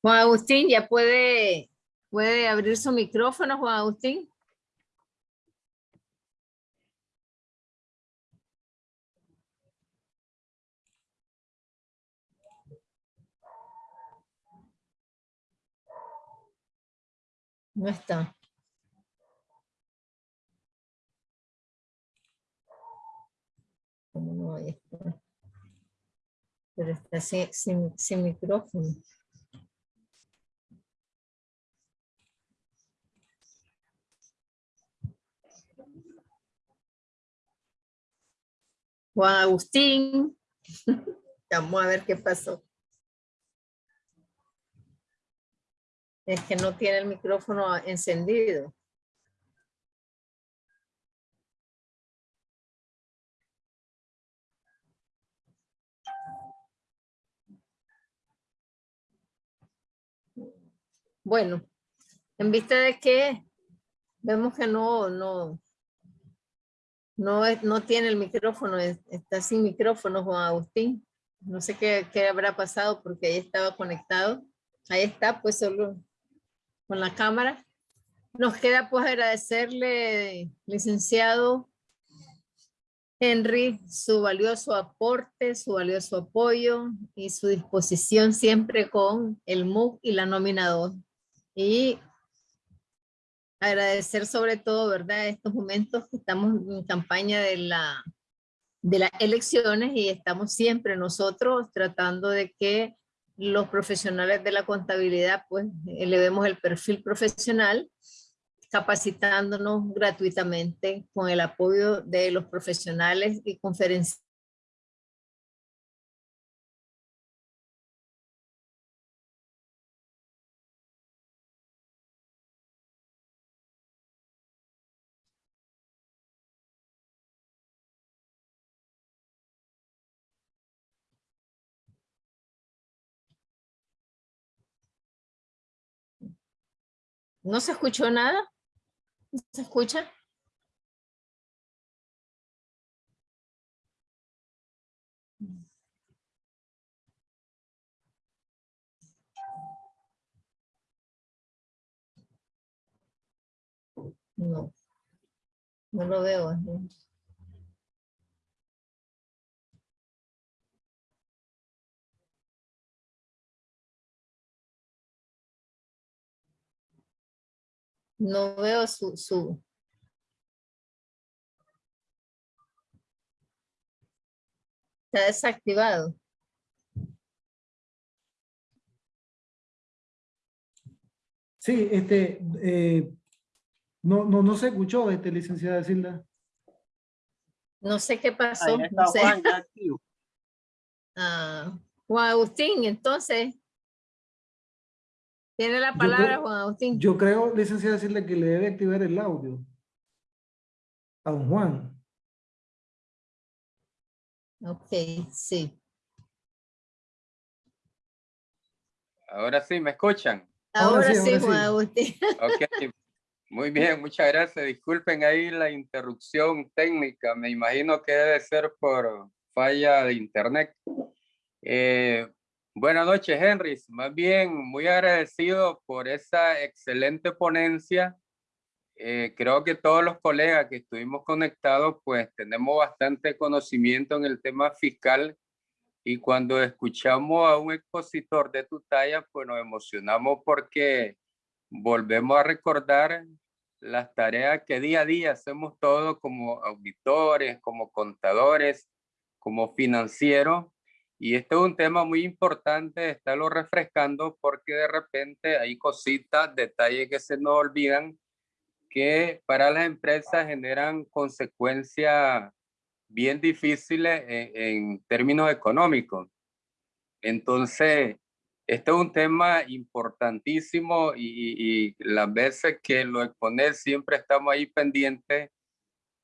Juan Agustín, ¿ya puede, puede abrir su micrófono, Juan Agustín? No está. No está? Pero está sin, sin, sin micrófono. Juan Agustín. Vamos a ver qué pasó. Es que no tiene el micrófono encendido. Bueno, en vista de que vemos que no, no, no, no tiene el micrófono, está sin micrófono Juan Agustín. No sé qué, qué habrá pasado porque ahí estaba conectado. Ahí está, pues solo con la cámara. Nos queda pues agradecerle, licenciado Henry, su valioso aporte, su valioso apoyo y su disposición siempre con el MOOC y la nominador. Y agradecer sobre todo, ¿verdad? Estos momentos que estamos en campaña de, la, de las elecciones y estamos siempre nosotros tratando de que los profesionales de la contabilidad pues elevemos el perfil profesional capacitándonos gratuitamente con el apoyo de los profesionales y conferenciantes ¿No se escuchó nada? ¿No se escucha? No, no lo veo. Veo su, su... Está desactivado. Sí, este, eh, no, no, no se escuchó, este, licenciada Silda. No sé qué pasó. no sé. Juan, ah, Juan Agustín, entonces, tiene la palabra, Juan Agustín. Yo creo, licenciada, decirle que le debe activar el audio a don Juan. Ok, sí. Ahora sí, ¿me escuchan? Ahora, sí, Juan Agustín. Ok, muy bien, muchas gracias. Disculpen ahí la interrupción técnica. Me imagino que debe ser por falla de internet. Eh, Buenas noches, Henry. Más bien, muy agradecido por esa excelente ponencia. Eh, creo que todos los colegas que estuvimos conectados, pues tenemos bastante conocimiento en el tema fiscal y cuando escuchamos a un expositor de tu talla, pues nos emocionamos porque volvemos a recordar las tareas que día a día hacemos todos como auditores, como contadores, como financieros y este es un tema muy importante, estarlo refrescando porque de repente hay cositas, detalles que se nos olvidan que para las empresas generan consecuencias bien difíciles en, términos económicos. Entonces, este es un tema importantísimo y, y las veces que lo exponer siempre estamos ahí pendientes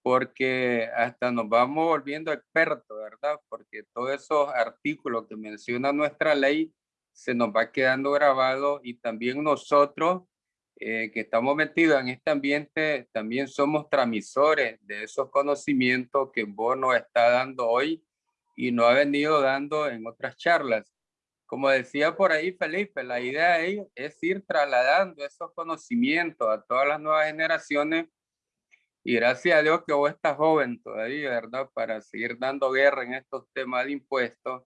porque hasta nos vamos volviendo expertos, ¿verdad? Porque todos esos artículos que menciona nuestra ley se nos va quedando grabado y también nosotros eh, que estamos metidos en este ambiente también somos transmisores de esos conocimientos que vos nos está dando hoy y nos ha venido dando en otras charlas. Como decía por ahí Felipe, la idea es ir trasladando esos conocimientos a todas las nuevas generaciones y gracias a Dios que vos estás joven todavía, ¿verdad? Para seguir dando guerra en estos temas de impuestos.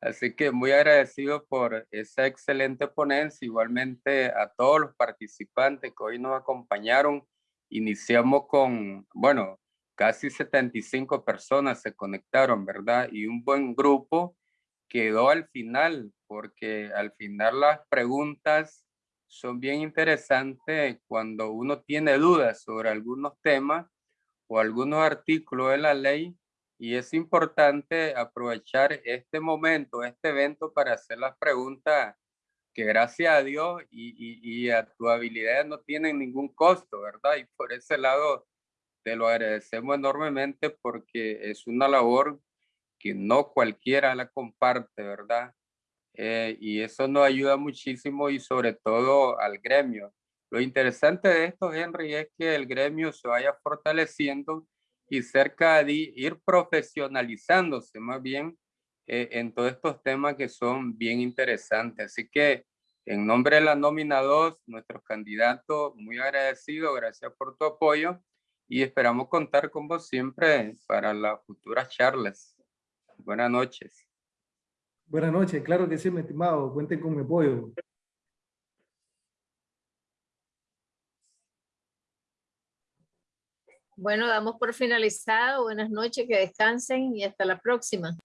Así que muy agradecido por esa excelente ponencia. Igualmente a todos los participantes que hoy nos acompañaron. Iniciamos con, bueno, casi 75 personas se conectaron, ¿verdad? Y un buen grupo quedó al final, porque al final las preguntas son bien interesantes cuando uno tiene dudas sobre algunos temas o algunos artículos de la ley y es importante aprovechar este momento, este evento para hacer las preguntas que gracias a Dios y, a tu habilidad no tienen ningún costo, ¿verdad? Y por ese lado te lo agradecemos enormemente porque es una labor que no cualquiera la comparte, ¿verdad? Eh, y eso nos ayuda muchísimo y sobre todo al gremio. Lo interesante de esto, Henry, es que el gremio se vaya fortaleciendo y cerca de ir profesionalizándose más bien eh, en todos estos temas que son bien interesantes. Así que en nombre de la nómina 2, nuestros candidatos, muy agradecido, gracias por tu apoyo y esperamos contar con vos siempre para las futuras charlas. Buenas noches. Buenas noches, claro que sí, mi estimado, cuenten con mi apoyo. Bueno, damos por finalizado. Buenas noches, que descansen y hasta la próxima.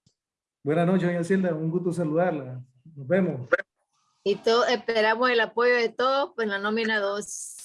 Buenas noches, doña Hacienda. Un gusto saludarla. Nos vemos. Y todo, esperamos el apoyo de todos en la nómina 2.